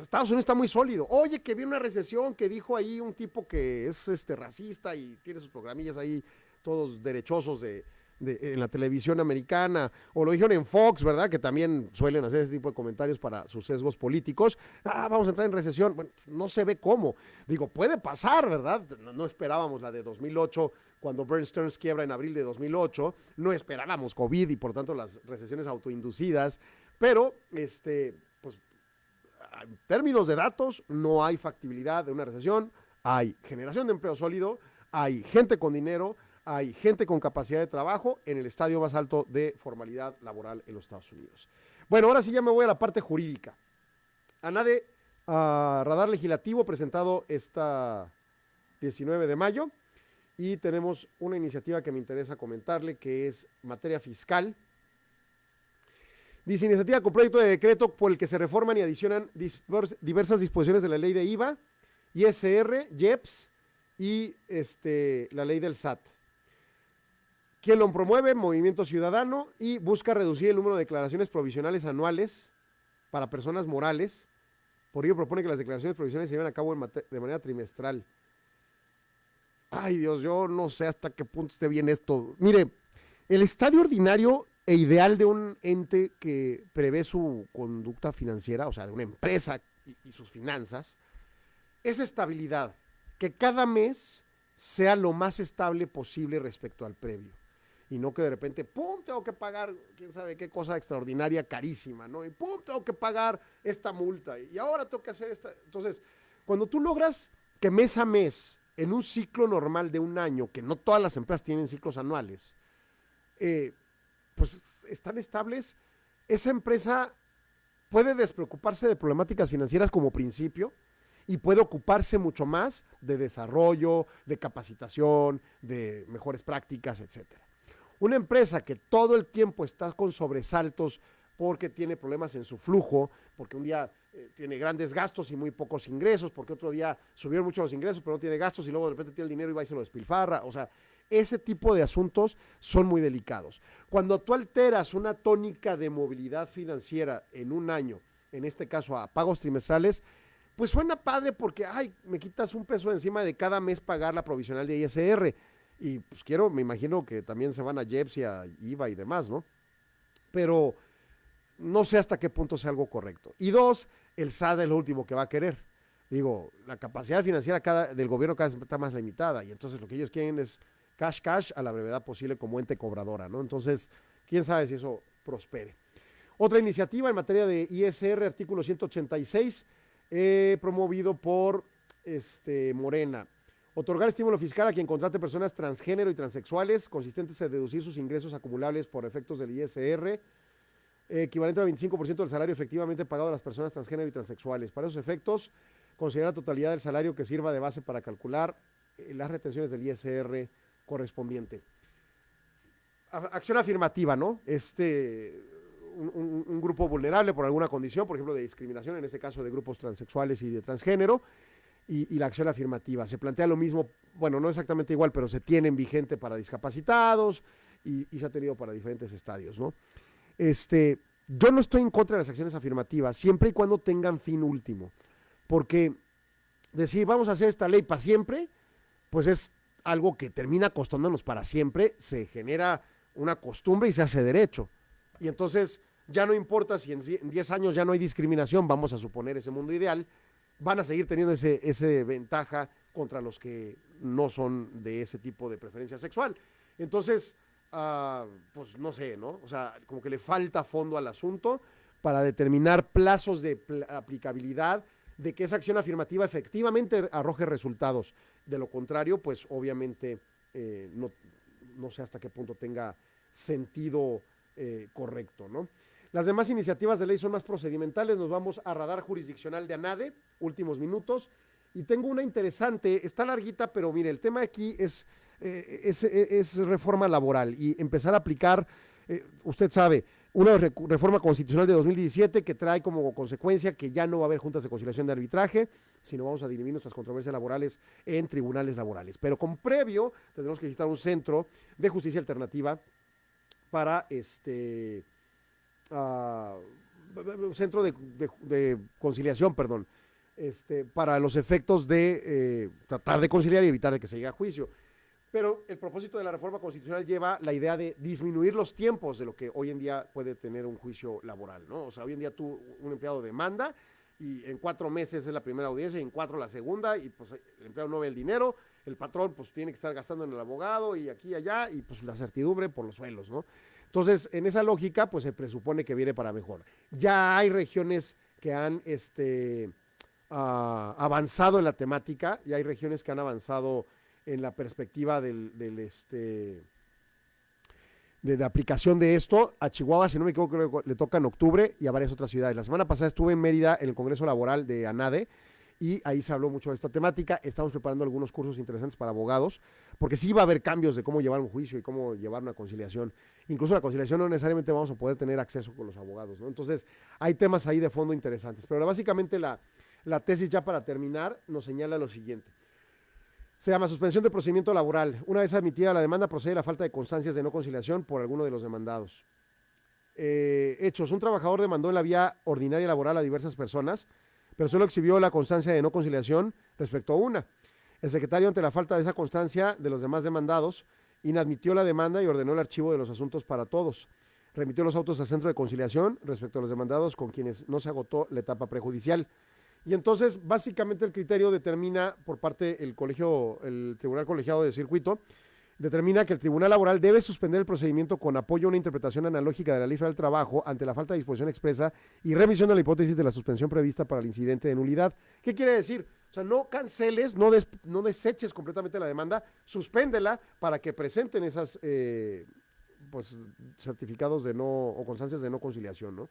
Estados Unidos está muy sólido. Oye, que viene una recesión, que dijo ahí un tipo que es este racista y tiene sus programillas ahí todos derechosos de, en la televisión americana, o lo dijeron en Fox, ¿verdad? Que también suelen hacer ese tipo de comentarios para sus sesgos políticos. Ah, vamos a entrar en recesión. Bueno, no se ve cómo. Digo, puede pasar, ¿verdad? No, no esperábamos la de 2008 cuando Burn Stearns quiebra en abril de 2008. No esperábamos COVID y por tanto las recesiones autoinducidas. Pero, este, pues, en términos de datos, no hay factibilidad de una recesión. Hay generación de empleo sólido, hay gente con dinero, hay gente con capacidad de trabajo en el estadio más alto de formalidad laboral en los Estados Unidos. Bueno, ahora sí ya me voy a la parte jurídica. ANADE, uh, Radar Legislativo, presentado esta 19 de mayo, y tenemos una iniciativa que me interesa comentarle, que es materia fiscal. Dice iniciativa con proyecto de decreto por el que se reforman y adicionan diversas disposiciones de la ley de IVA, ISR, IEPS y este, la ley del SAT quien lo promueve, Movimiento Ciudadano, y busca reducir el número de declaraciones provisionales anuales para personas morales. Por ello propone que las declaraciones provisionales se lleven a cabo de manera trimestral. Ay Dios, yo no sé hasta qué punto esté bien esto. Mire, el estadio ordinario e ideal de un ente que prevé su conducta financiera, o sea, de una empresa y, sus finanzas, es estabilidad, que cada mes sea lo más estable posible respecto al previo y no que de repente, pum, tengo que pagar, quién sabe qué cosa extraordinaria, carísima, ¿no? Y pum, tengo que pagar esta multa y ahora tengo que hacer esta. Entonces, cuando tú logras que mes a mes, en un ciclo normal de un año, que no todas las empresas tienen ciclos anuales, eh, pues están estables, esa empresa puede despreocuparse de problemáticas financieras como principio y puede ocuparse mucho más de desarrollo, de capacitación, de mejores prácticas, etcétera. Una empresa que todo el tiempo está con sobresaltos porque tiene problemas en su flujo, porque un día eh, tiene grandes gastos y muy pocos ingresos, porque otro día subieron mucho los ingresos pero no tiene gastos y luego de repente tiene el dinero y va y se lo despilfarra. O sea, ese tipo de asuntos son muy delicados. Cuando tú alteras una tónica de movilidad financiera en un año, en este caso a pagos trimestrales, pues suena padre porque, ay, me quitas un peso encima de cada mes pagar la provisional de ISR y pues quiero, me imagino que también se van a Jeps y a IVA y demás, ¿no? Pero no sé hasta qué punto sea algo correcto. Y dos, el SAD es lo último que va a querer. Digo, la capacidad financiera del gobierno cada vez está más limitada y entonces lo que ellos quieren es cash cash a la brevedad posible como ente cobradora, ¿no? Entonces, quién sabe si eso prospere. Otra iniciativa en materia de ISR, artículo 186, eh, promovido por este, Morena. Otorgar estímulo fiscal a quien contrate personas transgénero y transexuales, consistentes en deducir sus ingresos acumulables por efectos del ISR, equivalente al 25% del salario efectivamente pagado a las personas transgénero y transexuales. Para esos efectos, considera la totalidad del salario que sirva de base para calcular eh, las retenciones del ISR correspondiente. acción afirmativa, ¿no? Este, un, grupo vulnerable por alguna condición, por ejemplo, de discriminación, en este caso de grupos transexuales y de transgénero, y, la acción afirmativa. Se plantea lo mismo, bueno, no exactamente igual, pero se tienen vigente para discapacitados y, se ha tenido para diferentes estadios, ¿no? Este, yo no estoy en contra de las acciones afirmativas, siempre y cuando tengan fin último, porque decir vamos a hacer esta ley para siempre, pues es algo que termina costándonos para siempre, se genera una costumbre y se hace derecho. Y entonces ya no importa si en 10 años ya no hay discriminación, vamos a suponer ese mundo ideal, van a seguir teniendo ese, ese ventaja contra los que no son de ese tipo de preferencia sexual. Entonces, ah, pues no sé, ¿no? O sea, como que le falta fondo al asunto para determinar plazos de aplicabilidad de que esa acción afirmativa efectivamente arroje resultados. De lo contrario, pues obviamente eh, no, no, sé hasta qué punto tenga sentido eh, correcto, ¿no? Las demás iniciativas de ley son más procedimentales. Nos vamos a radar jurisdiccional de ANADE, últimos minutos. Y tengo una interesante, está larguita, pero mire, el tema aquí es, eh, es, reforma laboral y empezar a aplicar, usted sabe, una reforma constitucional de 2017 que trae como consecuencia que ya no va a haber juntas de conciliación de arbitraje, sino vamos a dirimir nuestras controversias laborales en tribunales laborales. Pero con previo tendremos que visitar un centro de justicia alternativa para este un centro de, conciliación, perdón, este, para los efectos de eh, tratar de conciliar y evitar que se llegue a juicio. Pero el propósito de la reforma constitucional lleva la idea de disminuir los tiempos de lo que hoy en día puede tener un juicio laboral, ¿no? O sea, hoy en día tú, un empleado demanda y en cuatro meses es la primera audiencia y en cuatro la segunda y pues el empleado no ve el dinero, el patrón pues tiene que estar gastando en el abogado y aquí y allá y pues la certidumbre por los suelos, ¿no? Entonces, en esa lógica, pues se presupone que viene para mejor. Ya hay regiones que han este, ah, avanzado en la temática, y hay regiones que han avanzado en la perspectiva del, este de, la aplicación de esto. A Chihuahua, si no me equivoco, le toca en octubre y a varias otras ciudades. La semana pasada estuve en Mérida en el Congreso Laboral de ANADE y ahí se habló mucho de esta temática. Estamos preparando algunos cursos interesantes para abogados, porque sí va a haber cambios de cómo llevar un juicio y cómo llevar una conciliación. Incluso la conciliación no necesariamente vamos a poder tener acceso con los abogados. Entonces, hay temas ahí de fondo interesantes. Pero básicamente la, la tesis ya para terminar nos señala lo siguiente. Se llama suspensión de procedimiento laboral. Una vez admitida la demanda, procede la falta de constancias de no conciliación por alguno de los demandados. Eh, hechos. Un trabajador demandó en la vía ordinaria laboral a diversas personas, pero solo exhibió la constancia de no conciliación respecto a una. El secretario, ante la falta de esa constancia de los demás demandados, inadmitió la demanda y ordenó el archivo de los asuntos para todos. Remitió los autos al centro de conciliación respecto a los demandados con quienes no se agotó la etapa prejudicial. Y entonces, básicamente, el criterio determina por parte del colegio, el Tribunal Colegiado de Circuito, determina que el Tribunal Laboral debe suspender el procedimiento con apoyo a una interpretación analógica de la ley del trabajo ante la falta de disposición expresa y revisión de la hipótesis de la suspensión prevista para el incidente de nulidad. ¿Qué quiere decir? O sea, no canceles, no, no deseches completamente la demanda, suspéndela para que presenten esas eh, pues, certificados de no o constancias de no conciliación, ¿no?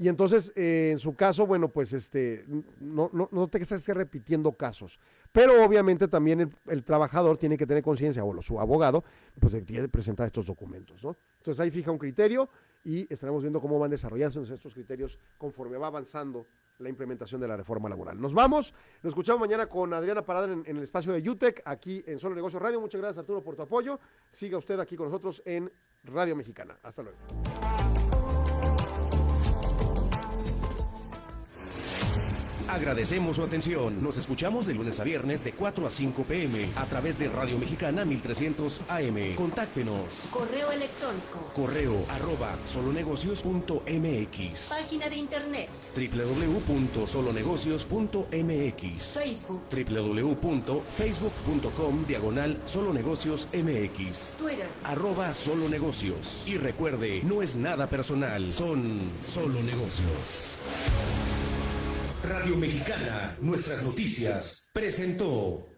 Y entonces, eh, en su caso, bueno, pues este, no, no, no te estés repitiendo casos. Pero obviamente también el, trabajador tiene que tener conciencia, o su abogado, pues tiene que presentar estos documentos, ¿no? Entonces ahí fija un criterio y estaremos viendo cómo van desarrollándose estos criterios conforme va avanzando la implementación de la reforma laboral. Nos vamos, nos escuchamos mañana con Adriana Parada en, el espacio de UTEC, aquí en Solo Negocio Radio. Muchas gracias Arturo por tu apoyo. Siga usted aquí con nosotros en Radio Mexicana. Hasta luego. Agradecemos su atención. Nos escuchamos de lunes a viernes de 4 a 5 pm a través de Radio Mexicana 1300 AM. Contáctenos. Correo electrónico. Correo arroba solonegocios.mx. Página de internet. www.solonegocios.mx. Facebook. www.facebook.com diagonal solonegocios MX. Twitter. Arroba solonegocios. Y recuerde, no es nada personal, son solo negocios. Radio Mexicana, nuestras noticias, presentó.